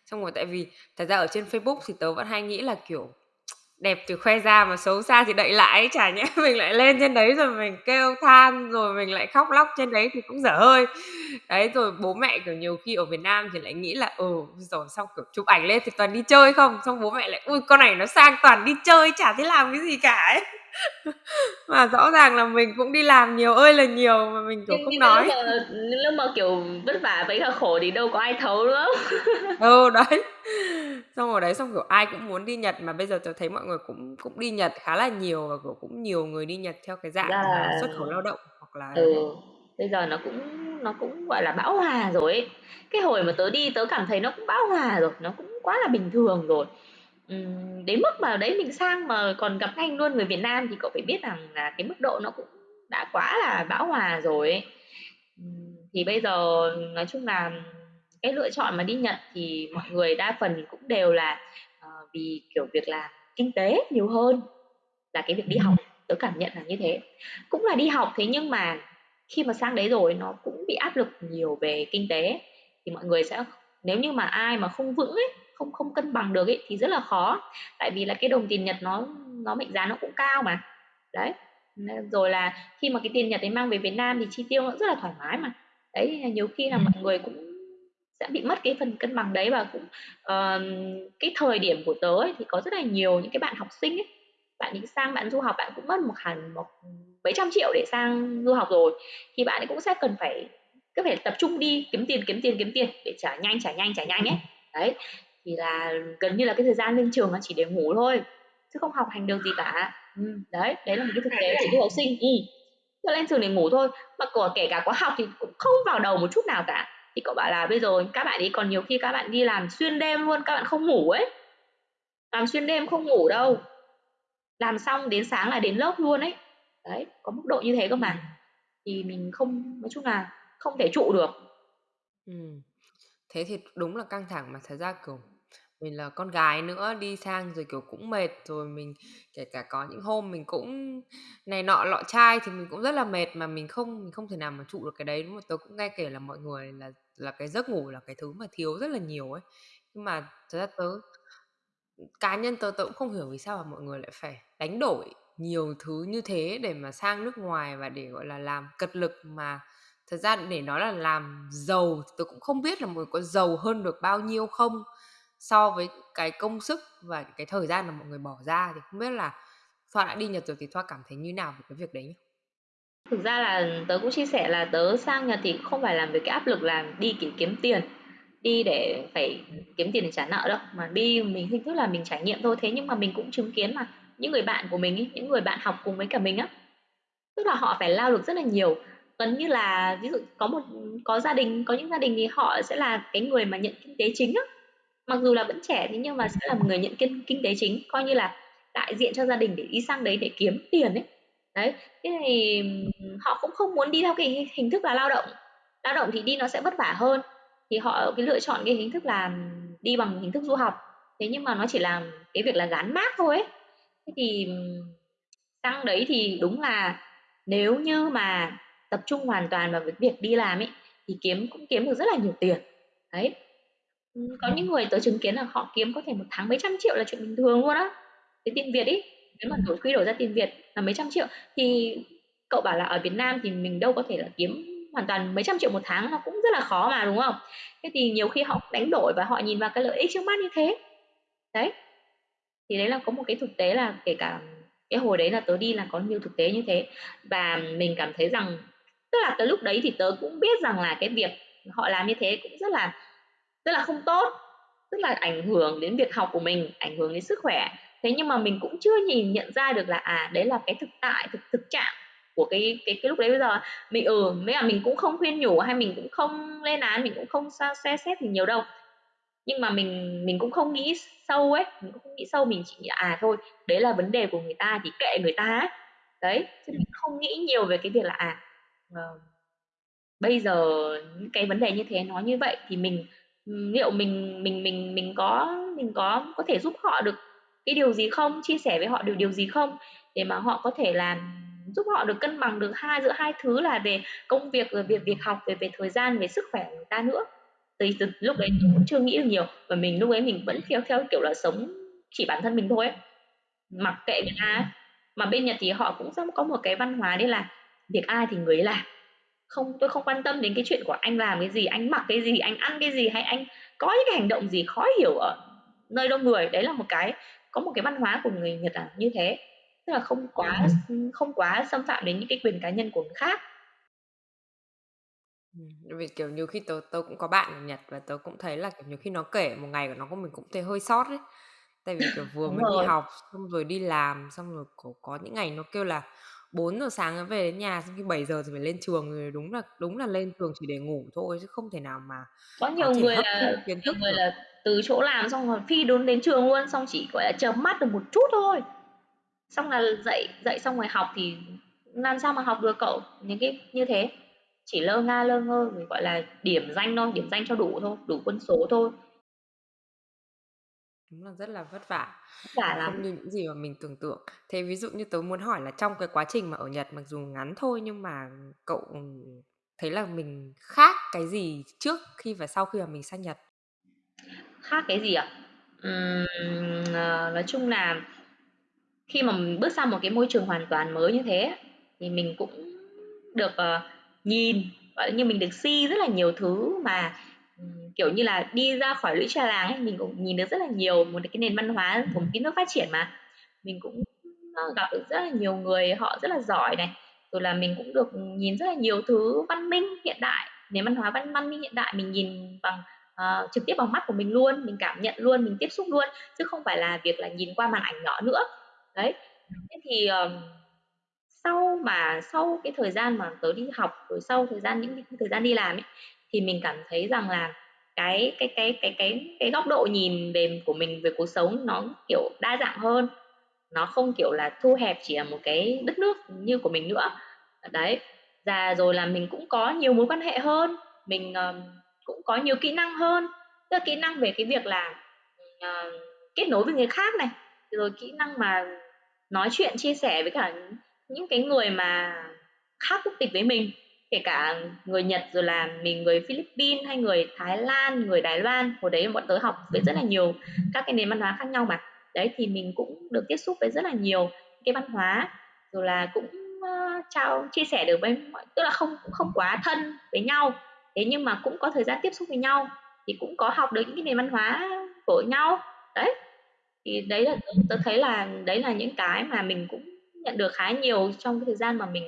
Xong rồi tại vì thật ra ở trên Facebook thì tớ vẫn hay nghĩ là kiểu đẹp thì khoe ra mà xấu xa thì đậy lại chả nhẽ mình lại lên trên đấy rồi mình kêu than rồi mình lại khóc lóc trên đấy thì cũng dở hơi. Đấy, rồi bố mẹ, kiểu, nhiều khi ở Việt Nam thì lại nghĩ là ừ rồi xong kiểu, chụp ảnh lên thì toàn đi chơi không? Xong bố mẹ lại, ui, con này nó sang toàn đi chơi, chả thấy làm cái gì cả ấy mà rõ ràng là mình cũng đi làm nhiều ơi là nhiều mà mình kiểu nhưng, không nhưng nói. lúc mà, lúc mà kiểu vất vả với cả khổ thì đâu có ai thấu nữa ừ đấy. Xong rồi đấy xong kiểu ai cũng muốn đi Nhật mà bây giờ tôi thấy mọi người cũng cũng đi Nhật khá là nhiều và kiểu cũng nhiều người đi Nhật theo cái dạng là xuất khẩu lao động hoặc là ừ bây giờ nó cũng nó cũng gọi là bão hòa rồi ấy. Cái hồi mà tớ đi tớ cảm thấy nó cũng bão hòa rồi nó cũng quá là bình thường rồi Ừm, đến mức mà đấy mình sang mà còn gặp anh luôn người Việt Nam thì cậu phải biết rằng là cái mức độ nó cũng đã quá là bão hòa rồi ấy. thì bây giờ nói chung là cái lựa chọn mà đi Nhật thì mọi người đa phần cũng đều là ờ, vì kiểu việc làm kinh tế nhiều hơn là cái việc đi học. Tớ cảm nhận là như thế. Cũng là đi học thế nhưng mà khi mà sang đấy rồi nó cũng bị áp lực nhiều về kinh tế. Thì mọi người sẽ nếu như mà ai mà không vững ấy, không không cân bằng được ấy thì rất là khó. Tại vì là cái đồng tiền Nhật nó nó mệnh giá nó cũng cao mà. Đấy. Rồi là khi mà cái tiền Nhật ấy mang về Việt Nam thì chi tiêu nó rất là thoải mái mà. Đấy, nhiều khi là mọi người cũng sẽ bị mất cái phần cân bằng đấy và cũng uh, cái thời điểm của tớ ấy, thì có rất là nhiều những cái bạn học sinh ấy bạn đi sang bạn du học bạn cũng mất một hẳn một mấy trăm triệu để sang du học rồi thì bạn ấy cũng sẽ cần phải cứ phải tập trung đi kiếm tiền kiếm tiền kiếm tiền để trả nhanh trả nhanh trả nhanh ấy đấy thì là gần như là cái thời gian lên trường nó chỉ để ngủ thôi chứ không học hành được gì cả. Ừ, đấy đấy là một cái thực tế của du học sinh ừ. Cho lên trường để ngủ thôi. Mà có kể cả có học thì cũng không vào đầu một chút nào cả. Thì cậu bảo là bây giờ các bạn ấy còn nhiều khi các bạn đi làm xuyên đêm luôn các bạn không ngủ ấy. Làm xuyên đêm không ngủ đâu. Làm xong đến sáng là đến lớp luôn ấy. Đấy có mức độ như thế cơ mà. Thì mình không nói chung là không thể trụ được. Ừ. thế thì đúng là căng thẳng mà thật ra kiểu mình là con gái nữa đi sang rồi kiểu cũng mệt rồi mình kể cả có những hôm mình cũng này nọ lọ chai thì mình cũng rất là mệt mà mình không mình không thể nào mà trụ được cái đấy. Đúng không tớ cũng nghe kể là mọi người là là cái giấc ngủ là cái thứ mà thiếu rất là nhiều ấy. Nhưng mà thật ra tớ cá nhân tớ tớ cũng không hiểu vì sao mà mọi người lại phải đánh đổi nhiều thứ như thế để mà sang nước ngoài và để gọi là làm cật lực mà thật ra để nói là làm giàu tôi cũng không biết là mọi người có giàu hơn được bao nhiêu không so với cái công sức và cái thời gian mà mọi người bỏ ra thì không biết là Thoa đã đi Nhật rồi thì Thoa cảm thấy như nào về cái việc đấy nhỉ? Thực ra là tớ cũng chia sẻ là tớ sang Nhật thì không phải làm với cái áp lực là đi để kiếm tiền, đi để phải kiếm tiền để trả nợ đâu, mà đi mình hình thức là mình trải nghiệm thôi. Thế nhưng mà mình cũng chứng kiến mà những người bạn của mình ấy, những người bạn học cùng với cả mình á, tức là họ phải lao lực rất là nhiều. Gần như là ví dụ có một có gia đình, có những gia đình thì họ sẽ là cái người mà nhận kinh tế chính á, mặc dù là vẫn trẻ thế nhưng mà sẽ là một người nhận kinh kinh tế chính coi như là đại diện cho gia đình để đi sang đấy để kiếm tiền ấy. Đấy thế thì họ cũng không muốn đi theo cái hình thức là lao động. Lao động thì đi nó sẽ vất vả hơn. Thì họ cái lựa chọn cái hình thức là đi bằng hình thức du học. Thế nhưng mà nó chỉ là cái việc là gắn mát thôi ấy. Thế thì sang đấy thì đúng là nếu như mà tập trung hoàn toàn vào cái việc đi làm ấy thì kiếm cũng kiếm được rất là nhiều tiền đấy có những người tớ chứng kiến là họ kiếm có thể một tháng mấy trăm triệu là chuyện bình thường luôn á. Cái tiền Việt ấy, nếu mà đổi quy đổi ra tiền Việt là mấy trăm triệu thì cậu bảo là ở Việt Nam thì mình đâu có thể là kiếm hoàn toàn mấy trăm triệu một tháng nó cũng rất là khó mà đúng không? Thế thì nhiều khi họ đánh đổi và họ nhìn vào cái lợi ích trước mắt như thế. Đấy. Thì đấy là có một cái thực tế là kể cả cái hồi đấy là tớ đi là có nhiều thực tế như thế và mình cảm thấy rằng tức là cái lúc đấy thì tớ cũng biết rằng là cái việc họ làm như thế cũng rất là rất là không tốt. Tức là ảnh hưởng đến việc học của mình, ảnh hưởng đến sức khỏe. Thế nhưng mà mình cũng chưa nhìn, nhận ra được là à đấy là cái thực tại, thực thực trạng của cái cái cái lúc đấy bây giờ. Mình ừ mấy là mình cũng không khuyên nhủ hay mình cũng không lên án, mình cũng không sao xe xét gì nhiều đâu. Nhưng mà mình mình cũng không nghĩ sâu ấy, mình cũng không nghĩ sâu, mình chỉ nghĩ à thôi, đấy là vấn đề của người ta thì kệ người ta ấy. đấy, chứ mình không nghĩ nhiều về cái việc là à uh, bây giờ những cái vấn đề như thế nói như vậy thì mình liệu mình mình mình mình có mình có có thể giúp họ được cái điều gì không, chia sẻ với họ được điều gì không? Để mà họ có thể làm giúp họ được cân bằng được hai giữa hai thứ là về công việc rồi việc việc học về về thời gian về sức khỏe của người ta nữa. Thì từ lúc đấy mình cũng chưa nghĩ được nhiều và mình lúc ấy mình vẫn theo theo kiểu là sống chỉ bản thân mình thôi ấy. mặc kệ người ta mà bên Nhật thì họ cũng có một cái văn hóa đấy là việc ai thì người ấy làm. Không tôi không quan tâm đến cái chuyện của anh làm cái gì anh mặc cái gì anh ăn cái gì hay anh có những cái hành động gì khó hiểu ở nơi đông người. Đấy là một cái có một cái văn hóa của người Nhật là như thế. Tức là không quá không quá xâm phạm đến những cái quyền cá nhân của người khác. Vì kiểu nhiều khi tớ tớ cũng có bạn ở Nhật và tớ cũng thấy là kiểu nhiều khi nó kể một ngày của nó của mình cũng thấy hơi sót đấy tại vì kiểu vừa mới đi học xong rồi đi làm xong rồi có, có những ngày nó kêu là 4 giờ sáng nó về đến nhà xong khi 7 giờ thì phải lên trường rồi đúng là đúng là lên trường chỉ để ngủ thôi chứ không thể nào mà có nhiều người là kiến thức người là từ chỗ làm xong rồi phi đốn đến trường luôn xong chỉ gọi là chớp mắt được một chút thôi. Xong là dậy dậy xong rồi học thì làm sao mà học được cậu? Những cái như thế. Chỉ lơ nga lơ ngơ rồi gọi là điểm danh thôi điểm danh cho đủ thôi đủ quân số thôi Đúng là rất là vất vả Vất vả và lắm. không như những gì mà mình tưởng tượng. Thế ví dụ như tớ muốn hỏi là trong cái quá trình mà ở Nhật mặc dù ngắn thôi nhưng mà cậu, ừm, thấy là mình khác cái gì trước khi và sau khi mà mình sang Nhật? Khác cái gì ạ? Ừm, ờ, nói chung là khi mà mình bước sang một cái môi trường hoàn toàn mới như thế thì mình cũng được, ờ, nhìn, gọi như, mình được see rất là nhiều thứ mà, kiểu như là, đi ra khỏi lũy trà làng ấy, mình cũng nhìn được rất là nhiều một cái nền văn hóa của một cái nước phát triển mà. Mình cũng, ờ, gặp được rất là nhiều người họ rất là giỏi này, rồi là mình cũng được nhìn rất là nhiều thứ văn minh hiện đại, nền văn hóa văn văn minh hiện đại mình nhìn bằng, uh, trực tiếp bằng mắt của mình luôn, mình cảm nhận luôn, mình tiếp xúc luôn, chứ không phải là việc là nhìn qua màn ảnh nhỏ nữa. Đấy, thế thì, uh, sau mà sau cái thời gian mà tớ đi học, rồi sau thời gian những cái thời gian đi làm ấy, thì mình cảm thấy rằng là cái cái cái cái cái cái góc độ nhìn về của mình về cuộc sống nó, kiểu, đa dạng hơn, nó không, kiểu là, thu hẹp chỉ là một cái đất nước như của mình nữa. Đấy, già rồi là mình cũng có nhiều mối quan hệ hơn, mình, uh, cũng có nhiều kỹ năng hơn, tức là kỹ năng về cái việc là, uh, kết nối với người khác này, rồi kỹ năng mà nói chuyện, chia sẻ với cả những cái người mà khác quốc tịch với mình, kể cả người Nhật rồi là mình người Philippines hay người Thái Lan, người Đài Loan. Hồi đấy bọn tớ học với rất là nhiều các cái nền văn hóa khác nhau mà. Đấy, thì mình cũng được tiếp xúc với rất là nhiều cái văn hóa, rồi là cũng, ơ, trao chia sẻ được với mọi tức là không cũng không quá thân với nhau, thế nhưng mà cũng có thời gian tiếp xúc với nhau, thì cũng có học được những cái nền văn hóa của nhau. Đấy, thì đấy là tớ thấy là đấy là những cái mà mình cũng nhận được khá nhiều trong cái thời gian mà mình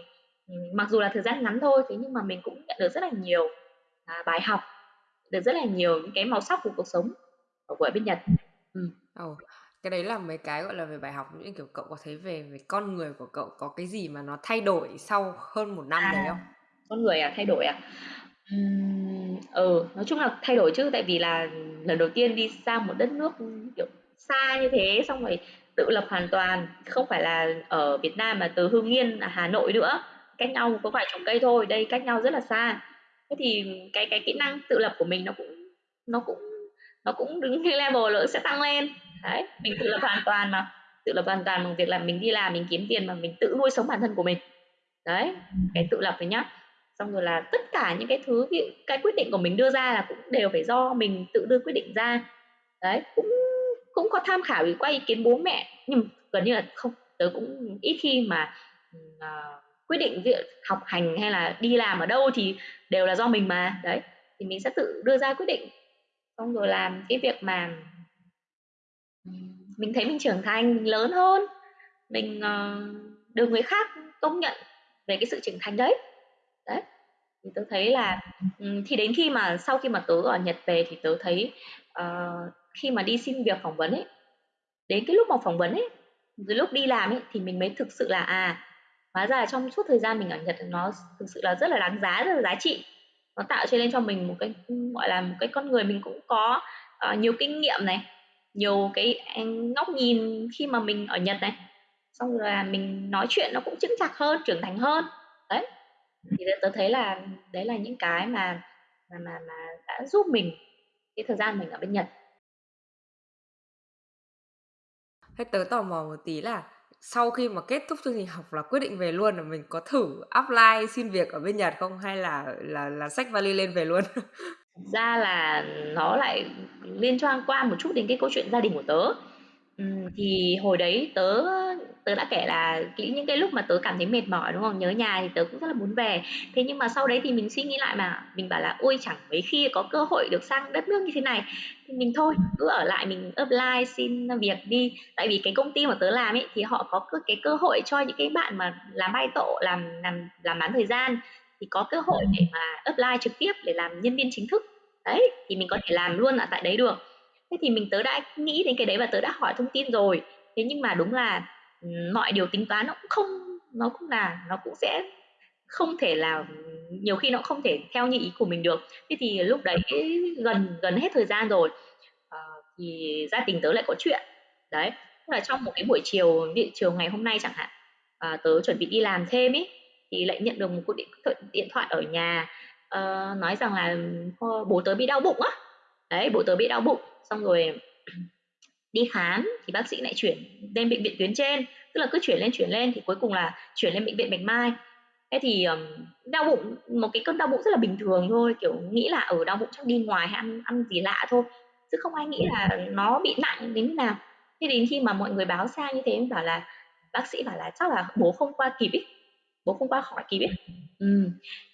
mặc dù là thời gian ngắn thôi, thế nhưng mà mình cũng nhận được rất là nhiều, à, bài học, được rất là nhiều những cái màu sắc của cuộc sống ở của bên Nhật. Ừm. Ồ, cái đấy là mấy cái, gọi là, về bài học, những kiểu, cậu có thấy về về con người của cậu có cái gì mà nó thay đổi sau hơn 1 năm À, đấy không? con người à, thay đổi à? Ừm, ừ, nói chung là thay đổi chứ, tại vì là lần đầu tiên đi sang một đất nước, kiểu, xa như thế, xong rồi tự lập hoàn toàn, không phải là ở Việt Nam mà từ Hưng Yên là Hà Nội nữa, cách nhau có vài chục cây thôi, đây cách nhau rất là xa. Thế thì cái cái kỹ năng tự lập của mình nó cũng nó cũng nó cũng đứng cái level nó sẽ tăng lên. Đấy, mình tự lập hoàn toàn mà, tự lập hoàn toàn bằng việc là mình đi làm, mình kiếm tiền mà mình tự nuôi sống bản thân của mình. Đấy, cái tự lập này nhá. Xong rồi là tất cả những cái thứ ví dụ cái quyết định của mình đưa ra là cũng đều phải do mình tự đưa quyết định ra. Đấy, cũng cũng có tham khảo qua ý kiến bố mẹ, nhưng gần như là không, tớ cũng ít khi mà, uh, quyết định việc học hành hay là đi làm ở đâu thì đều là do mình mà. Đấy, thì mình sẽ tự đưa ra quyết định, xong rồi làm cái việc mà mình thấy mình trưởng thành, mình lớn hơn, mình, uh, được người khác công nhận về cái sự trưởng thành đấy. Đấy, thì tớ thấy là, thì đến khi mà sau khi mà tớ ở Nhật về thì tớ thấy, uh, khi mà đi xin việc phỏng vấn ấy, đến cái lúc mà phỏng vấn ấy, rồi lúc đi làm ấy thì mình mới thực sự là, à, hóa ra là trong suốt thời gian mình ở Nhật nó thực sự là rất là đáng giá, rất là giá trị. Nó tạo cho nên cho mình một cái, gọi là, một cái con người mình cũng có, uh, nhiều kinh nghiệm này, nhiều cái, à, ngóc góc nhìn khi mà mình ở Nhật này, xong rồi là mình nói chuyện nó cũng chững chạc hơn, trưởng thành hơn. Đấy, thì tôi tớ thấy là đấy là những cái mà mà mà mà đã giúp mình cái thời gian mình ở bên Nhật. Thế tớ tò mò một tí là sau khi mà kết thúc chương trình học là quyết định về luôn là mình có thử apply xin việc ở bên Nhật không hay là là là xách vali lên về luôn? Thực ra là nó lại liên quan qua một chút đến cái câu chuyện gia đình của tớ. Ừm, thì hồi đấy tớ tớ đã kể là kỹ những cái lúc mà tớ cảm thấy mệt mỏi, đúng không? Nhớ nhà thì tớ cũng rất là muốn về. Thế nhưng mà sau đấy thì mình suy nghĩ lại mà, mình bảo là "Ôi, chẳng mấy khi có cơ hội được sang đất nước như thế này, thì mình thôi, cứ ở lại mình apply xin, việc đi." Tại vì cái công ty mà tớ làm ấy, thì họ có cơ cái cơ hội cho những cái bạn mà làm bay tổ, làm làm làm bán thời gian, thì có cơ hội để mà apply trực tiếp để làm nhân viên chính thức. Đấy, thì mình có thể làm luôn ở tại đấy được. Thế thì mình tớ đã nghĩ đến cái đấy và tớ đã hỏi thông tin rồi. Thế nhưng mà đúng là, ừ, mọi điều tính toán nó cũng không nó cũng là nó cũng sẽ không thể là nhiều khi nó không thể theo như ý của mình được. Thế thì lúc đấy gần gần hết thời gian rồi, ờ, thì gia đình tớ lại có chuyện. Đấy, tức là trong một cái buổi chiều, ví chiều ngày hôm nay chẳng hạn, à, tớ chuẩn bị đi làm thêm ấy, thì lại nhận được một cuộc điện thoại điện thoại ở nhà, uh, nói rằng là, bố tớ bị đau bụng á. Đấy, bố tớ bị đau bụng, xong rồi đi khám thì bác sĩ lại chuyển lên bệnh viện tuyến trên. Tức là cứ chuyển lên chuyển lên thì cuối cùng là chuyển lên bệnh viện bạch mai. Thế thì um, đau bụng một cái cơn đau bụng rất là bình thường thôi kiểu nghĩ là ở đau bụng chắc đi ngoài hay ăn ăn gì lạ thôi chứ không ai nghĩ là nó bị nặng đến nào. Thế đến khi mà mọi người báo xa như thế bảo là bác sĩ bảo là chắc là bố không qua kịp ý bố không qua khỏi kịp ý. Ừ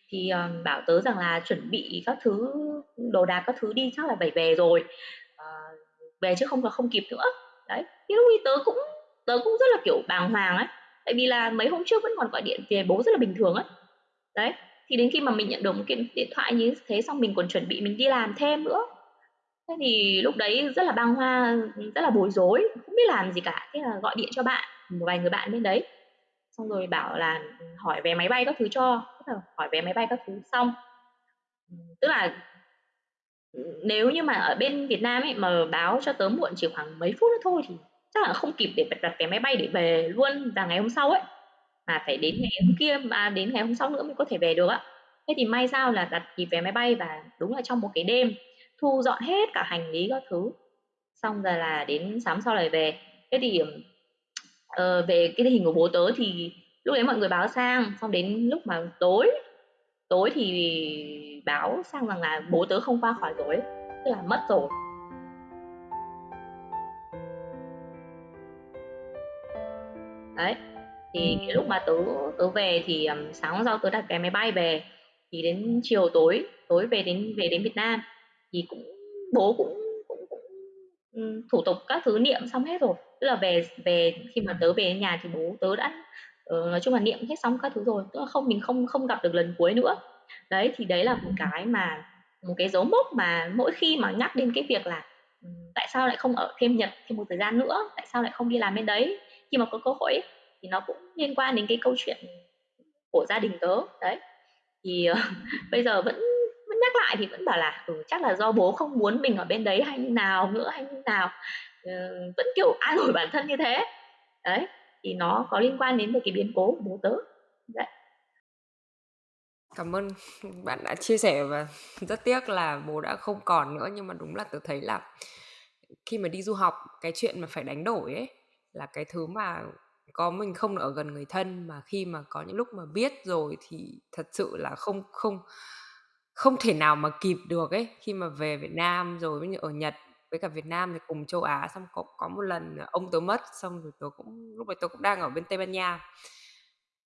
thì um, bảo tớ rằng là chuẩn bị các thứ đồ đạc các thứ đi chắc là phải về rồi. Uh, về chứ không là không kịp nữa. Đấy thì lúc ấy tớ cũng tớ cũng rất là kiểu bàng hoàng ấy. Tại vì là mấy hôm trước vẫn còn gọi điện về bố rất là bình thường ấy. Đấy thì đến khi mà mình nhận được một cái điện thoại như thế xong mình còn chuẩn bị mình đi làm thêm nữa. Thế thì lúc đấy rất là băng hoa rất là bối rối không biết làm gì cả. Thế là gọi điện cho bạn một vài người bạn bên đấy xong rồi bảo là ừ, hỏi vé máy bay các thứ cho. Là hỏi vé máy bay các thứ xong. Ừ, tức là ừ, nếu như mà ở bên Việt Nam ấy, mà báo cho tớ muộn chỉ khoảng mấy phút nữa thôi thì chắc là không kịp để đặt vé máy bay để về luôn và ngày hôm sau ấy. Mà phải đến ngày hôm kia mà đến ngày hôm sau nữa mới có thể về được á thế thì may sao là đặt kịp vé máy bay và đúng là trong một cái đêm, thu dọn hết cả hành lý các thứ. Xong rồi là đến sáng sau lại về. Thế thì uh, về cái hình của bố tớ thì lúc đấy mọi người báo sang xong đến lúc mà tối tối thì báo sang rằng là bố tớ không qua khỏi rồi tức là mất rồi. Đấy thì cái lúc mà tớ tớ về thì um, sáng hôm sau tớ đặt vé máy bay về thì đến chiều tối tối về đến về đến Việt Nam thì cũng bố cũng cũng, cũng thủ tục các thứ niệm xong hết rồi tức là về về khi mà tớ về nhà thì bố tớ đã uh, nói chung là niệm hết xong các thứ rồi. Tức là không mình không không gặp được lần cuối nữa. Đấy thì đấy là một cái mà một cái dấu mốc mà mỗi khi mà nhắc đến cái việc là tại sao lại không ở thêm Nhật thêm một thời gian nữa? Tại sao lại không đi làm bên đấy? Khi mà có cơ hội ấy, thì nó cũng liên quan đến cái câu chuyện của gia đình tớ. Đấy. Thì uh, bây giờ vẫn vẫn nhắc lại thì vẫn bảo là ừ, chắc là do bố không muốn mình ở bên đấy hay như nào nữa hay như nào. Ờ, vẫn kiểu an ủi bản thân như thế. Đấy, thì nó có liên quan đến về cái biến cố của bố tớ. Đấy. Cảm ơn bạn đã chia sẻ và rất tiếc là bố đã không còn nữa, nhưng mà đúng là tớ thấy là khi mà đi du học, cái chuyện mà phải đánh đổi ấy là cái thứ mà có mình không ở gần người thân, mà khi mà có những lúc mà biết rồi thì thật sự là không không không thể nào mà kịp được ấy. Khi mà về Việt Nam rồi ở Nhật với cả Việt Nam thì cùng châu Á xong có có một lần ông tớ mất xong rồi tớ cũng lúc đấy tớ cũng đang ở bên Tây Ban Nha.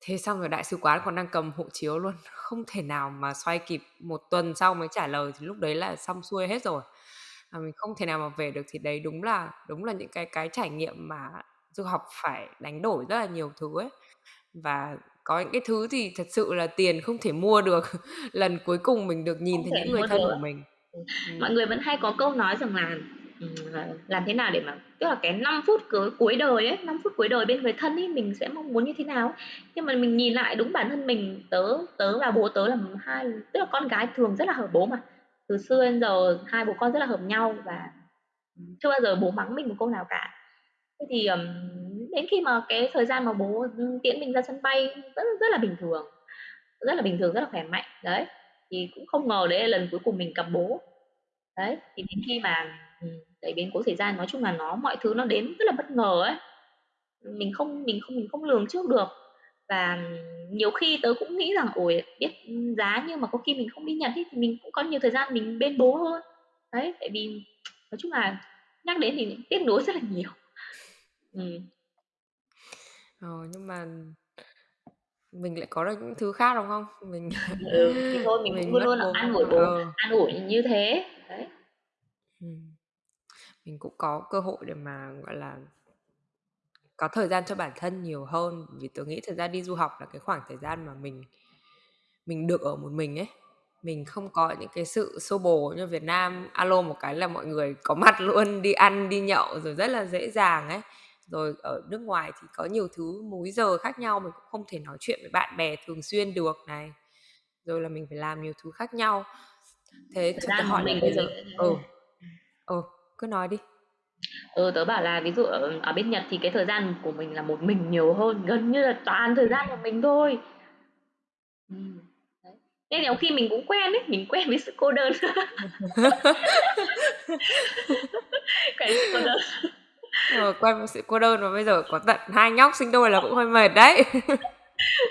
Thế xong rồi đại sứ quán còn đang cầm hộ chiếu luôn không thể nào mà xoay kịp một tuần sau mới trả lời thì lúc đấy là xong xuôi hết rồi. Mà mình không thể nào mà về được thì đấy đúng là đúng là những cái cái trải nghiệm mà du học phải đánh đổi rất là nhiều thứ ấy. Và có những cái thứ thì thật sự là tiền không thể mua được. Lần cuối cùng mình được nhìn thấy những người thân của mình Ừ. mọi người vẫn hay có câu nói rằng là ừ, làm thế nào để mà tức là cái 5 phút cuối cuối đời ấy 5 phút cuối đời bên người thân ấy mình sẽ mong muốn như thế nào? Nhưng mà mình nhìn lại đúng bản thân mình tớ tớ và bố tớ là hai tức là con gái thường rất là hợp bố mà. Từ xưa đến giờ hai bố con rất là hợp nhau và chưa bao giờ bố mắng mình một câu nào cả. Thế thì um, đến khi mà cái thời gian mà bố tiễn mình ra sân bay rất rất là bình thường rất là bình thường rất là khỏe mạnh đấy thì cũng không ngờ đấy là lần cuối cùng mình gặp bố. Đấy thì đến khi mà ừ, tại biến cố xảy ra nói chung là nó mọi thứ nó đến rất là bất ngờ ấy. Mình không mình không mình không lường trước được. Và nhiều khi tớ cũng nghĩ rằng ôi biết giá nhưng mà có khi mình không đi nhận thì mình cũng có nhiều thời gian mình bên bố hơn. Đấy tại vì nói chung là nhắc đến thì tiếc nuối rất là nhiều. Ừ. ờ, nhưng mà mình lại có được những thứ khác đúng không? Mình ừ, thì thôi mình, mình cũng luôn luôn ăn ủi bố ờ. ăn ủi như thế đấy. Ừ. Mình cũng có cơ hội để mà gọi là có thời gian cho bản thân nhiều hơn. Vì tôi nghĩ thời gian đi du học là cái khoảng thời gian mà mình mình được ở một mình ấy. Mình không có những cái sự xô bồ như Việt Nam. Alo một cái là mọi người có mặt luôn đi ăn đi nhậu rồi rất là dễ dàng ấy rồi ở nước ngoài thì có nhiều thứ múi giờ khác nhau mình cũng không thể nói chuyện với bạn bè thường xuyên được này. Rồi là mình phải làm nhiều thứ khác nhau. Thế cho tôi hỏi mình bây giờ ừ ừ cứ nói đi. Ừ tớ bảo là ví dụ ở, ở bên Nhật thì cái thời gian của mình là một mình nhiều hơn gần như là toàn thời gian của mình thôi. Ừ. nên nhiều khi mình cũng quen ấy mình quen với sự cô đơn. Cái sự cô đơn rồi quen với sự cô đơn mà bây giờ có tận hai nhóc sinh đôi là cũng hơi mệt đấy.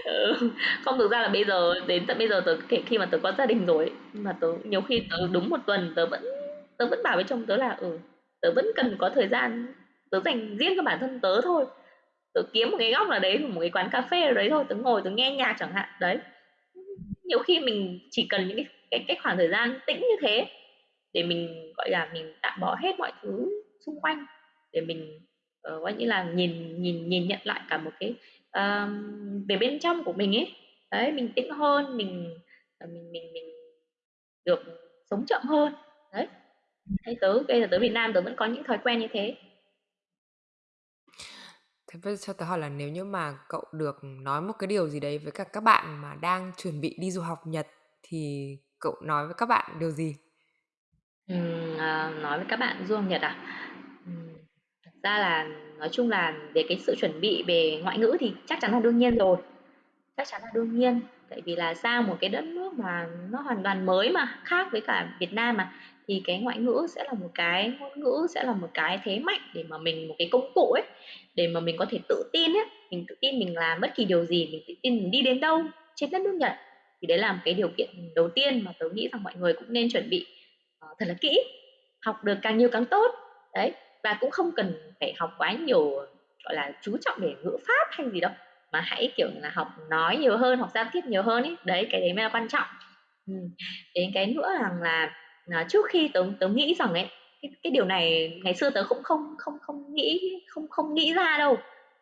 Ừ, không thực ra là bây giờ đến tận bây giờ tớ kể khi mà tớ có gia đình rồi mà tớ nhiều khi tớ đúng một tuần tớ vẫn tớ vẫn bảo với chồng tớ là ừ tớ vẫn cần có thời gian tớ dành riêng cho bản thân tớ thôi. Tớ kiếm một cái góc nào đấy một cái quán cà phê ở đấy thôi tớ ngồi tớ nghe nhạc chẳng hạn đấy. Nhiều khi mình chỉ cần những cái cái, cái khoảng thời gian tĩnh như thế để mình gọi là mình tạm bỏ hết mọi thứ xung quanh để mình uh, gọi như là nhìn nhìn nhìn nhận lại cả một cái uh, về bên trong của mình ấy đấy mình tĩnh hơn mình ờ, mình mình mình được sống chậm hơn đấy thế tớ bây giờ tớ Việt Nam tớ vẫn có những thói quen như thế Thế bây giờ cho tớ hỏi là nếu như mà cậu được nói một cái điều gì đấy với cả các bạn mà đang chuẩn bị đi du học Nhật thì cậu nói với các bạn điều gì? À, nói với các bạn du học Nhật à? Ra là nói chung là về cái sự chuẩn bị về ngoại ngữ thì chắc chắn là đương nhiên rồi, chắc chắn là đương nhiên. Tại vì là sang một cái đất nước mà nó hoàn toàn mới mà, khác với cả Việt Nam mà, thì cái ngoại ngữ sẽ là một cái ngôn ngữ sẽ là một cái thế mạnh để mà mình một cái công cụ ấy, để mà mình có thể tự tin ấy, mình tự tin mình làm bất kỳ điều gì, mình tự tin mình đi đến đâu trên đất nước Nhật. Thì đấy là một cái điều kiện đầu tiên mà tớ nghĩ rằng mọi người cũng nên chuẩn bị uh, thật là kỹ, học được càng nhiều càng tốt. Đấy, và cũng không cần phải học quá nhiều, gọi là, chú trọng về ngữ pháp hay gì đâu, mà hãy, kiểu là, học nói nhiều hơn, học giao tiếp nhiều hơn ấy. Đấy, cái đấy mới là quan trọng. ừ. đến cái nữa rằng là, là trước khi tớ tớ nghĩ rằng ấy, cái cái điều này ngày xưa tớ cũng không không không nghĩ không không nghĩ ra đâu,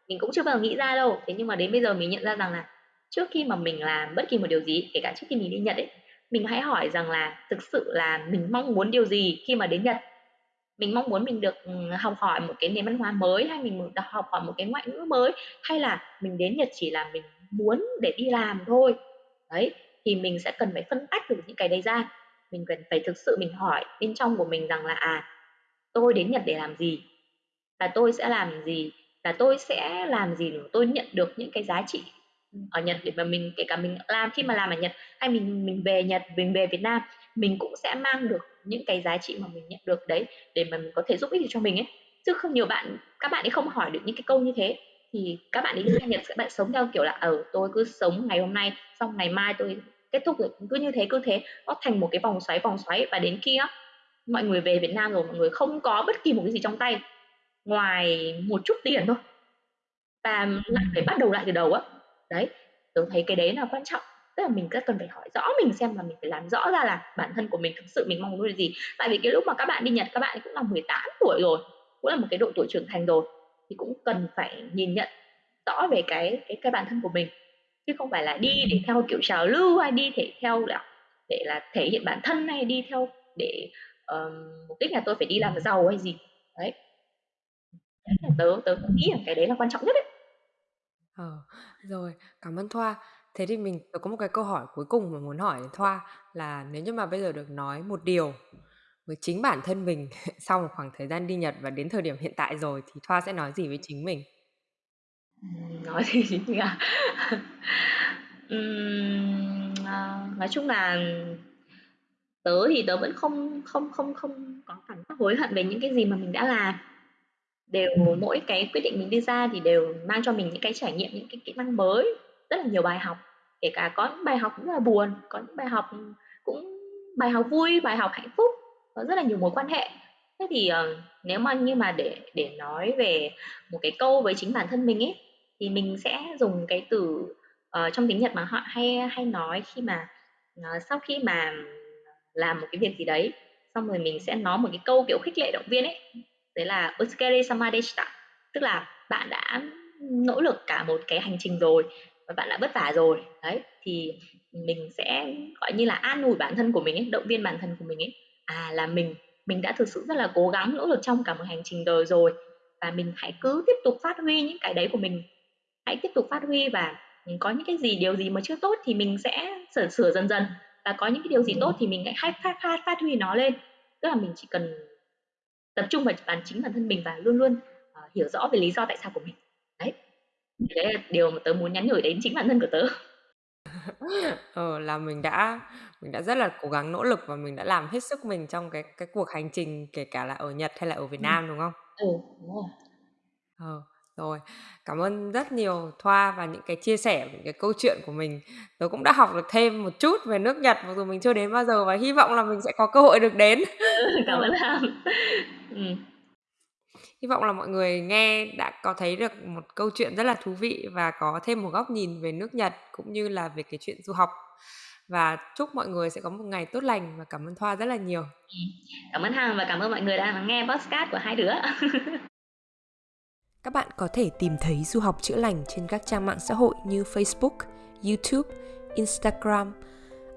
mình cũng chưa bao giờ nghĩ ra đâu. Thế nhưng mà đến bây giờ mình nhận ra rằng là trước khi mà mình làm bất kỳ một điều gì, kể cả trước khi mình đi Nhật ấy, mình hãy hỏi rằng là thực sự là mình mong muốn điều gì khi mà đến Nhật? Mình mong muốn mình được, ừ, học hỏi một cái nền văn hóa mới, hay mình được học hỏi một cái ngoại ngữ mới, hay là mình đến Nhật chỉ là mình muốn để đi làm thôi? Đấy, thì mình sẽ cần phải phân tách được những cái đấy ra. Mình cần phải thực sự mình hỏi bên trong của mình rằng là, à, tôi đến Nhật để làm gì? là tôi sẽ làm gì? là tôi sẽ làm gì để tôi nhận được những cái giá trị ở Nhật để mà mình kể cả mình làm khi mà làm ở Nhật hay mình mình về Nhật, mình về Việt Nam, mình cũng sẽ mang được những cái giá trị mà mình nhận được đấy để mà mình có thể giúp ích được cho mình ấy. Chứ không nhiều bạn các bạn ấy không hỏi được những cái câu như thế. Thì các bạn ấy đi sang Nhật các bạn sống theo kiểu là ở ờ, tôi cứ sống ngày hôm nay xong ngày mai tôi kết thúc rồi cứ như thế cứ thế. Nó thành một cái vòng xoáy vòng xoáy. Và đến khi á mọi người về Việt Nam rồi mọi người không có bất kỳ một cái gì trong tay ngoài một chút tiền thôi. Và lại phải bắt đầu lại từ đầu á đấy tớ thấy cái đấy là quan trọng. Tức là mình rất cần phải hỏi rõ mình xem là mình phải làm rõ ra là bản thân của mình thực sự mình mong muốn là gì. Tại vì cái lúc mà các bạn đi Nhật các bạn cũng là 18 tuổi rồi cũng là một cái độ tuổi trưởng thành rồi thì cũng cần phải nhìn nhận rõ về cái cái cái bản thân của mình. Chứ không phải là đi để theo kiểu trào lưu hay đi thể theo là để là thể hiện bản thân hay đi theo để uh, mục đích là tôi phải đi làm giàu hay gì. Đấy. Tớ tớ nghĩ là cái đấy là quan trọng nhất đấy Ờ, rồi, cảm ơn Thoa. Thế thì mình có một cái câu hỏi cuối cùng mà muốn hỏi Thoa là nếu như mà bây giờ được nói một điều với chính bản thân mình sau một khoảng thời gian đi Nhật và đến thời điểm hiện tại rồi thì Thoa sẽ nói gì với chính mình? nói gì nhỉ? Ừm, à, nói chung là tớ thì tớ vẫn không không không không có cảm giác hối hận về những cái gì mà mình đã làm đều mỗi cái quyết định mình đưa ra thì đều mang cho mình những cái trải nghiệm những cái kỹ năng mới rất là nhiều bài học. Kể cả có những bài học cũng là buồn có những bài học cũng bài học vui bài học hạnh phúc có rất là nhiều mối quan hệ. Thế thì uh, nếu mà như mà để để nói về một cái câu với chính bản thân mình ấy thì mình sẽ dùng cái từ uh, trong tiếng Nhật mà họ hay hay nói khi mà uh, sau khi mà làm một cái việc gì đấy xong rồi mình sẽ nói một cái câu kiểu khích lệ động viên ấy đấy là Otsukere sama deshita. Tức là bạn đã nỗ lực cả một cái hành trình rồi và bạn đã vất vả rồi. Đấy thì mình sẽ gọi như là an ủi bản thân của mình ấy, động viên bản thân của mình ấy. À là mình mình đã thực sự rất là cố gắng nỗ lực trong cả một hành trình đời rồi và mình hãy cứ tiếp tục phát huy những cái đấy của mình. Hãy tiếp tục phát huy và có những cái gì điều gì mà chưa tốt thì mình sẽ sửa sửa dần dần và có những cái điều gì tốt thì mình hãy phát phát, phát huy nó lên. Tức là mình chỉ cần tập trung vào bản chính bản thân mình và luôn luôn uh, hiểu rõ về lý do tại sao của mình. Đấy. Đấy là điều mà tớ muốn nhắn nhủ đến chính bản thân của tớ. Ờ là mình đã mình đã rất là cố gắng nỗ lực và mình đã làm hết sức mình trong cái cái cuộc hành trình kể cả là ở Nhật hay là ở Việt ừ. Nam đúng không? ừ đúng rồi. Ờ, rồi. Cảm ơn rất nhiều Thoa và những cái chia sẻ, những cái câu chuyện của mình. Tớ cũng đã học được thêm một chút về nước Nhật mặc dù mình chưa đến bao giờ và hy vọng là mình sẽ có cơ hội được đến. Ừ, cảm ơn Lam. Ừm. Hy vọng là mọi người nghe đã có thấy được một câu chuyện rất là thú vị và có thêm một góc nhìn về nước Nhật cũng như là về cái chuyện du học. Và chúc mọi người sẽ có một ngày tốt lành và cảm ơn Thoa rất là nhiều. Cảm ơn Hằng và cảm ơn mọi người đã lắng nghe podcast của hai đứa. Các bạn có thể tìm thấy du học chữa lành trên các trang mạng xã hội như Facebook, YouTube, Instagram,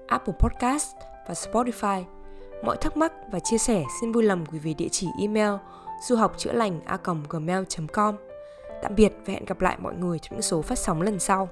Apple Podcast và Spotify. Mọi thắc mắc và chia sẻ xin vui lòng gửi về địa chỉ email du học chữa lành a gmail.com. Tạm biệt và hẹn gặp lại mọi người trong những số phát sóng lần sau.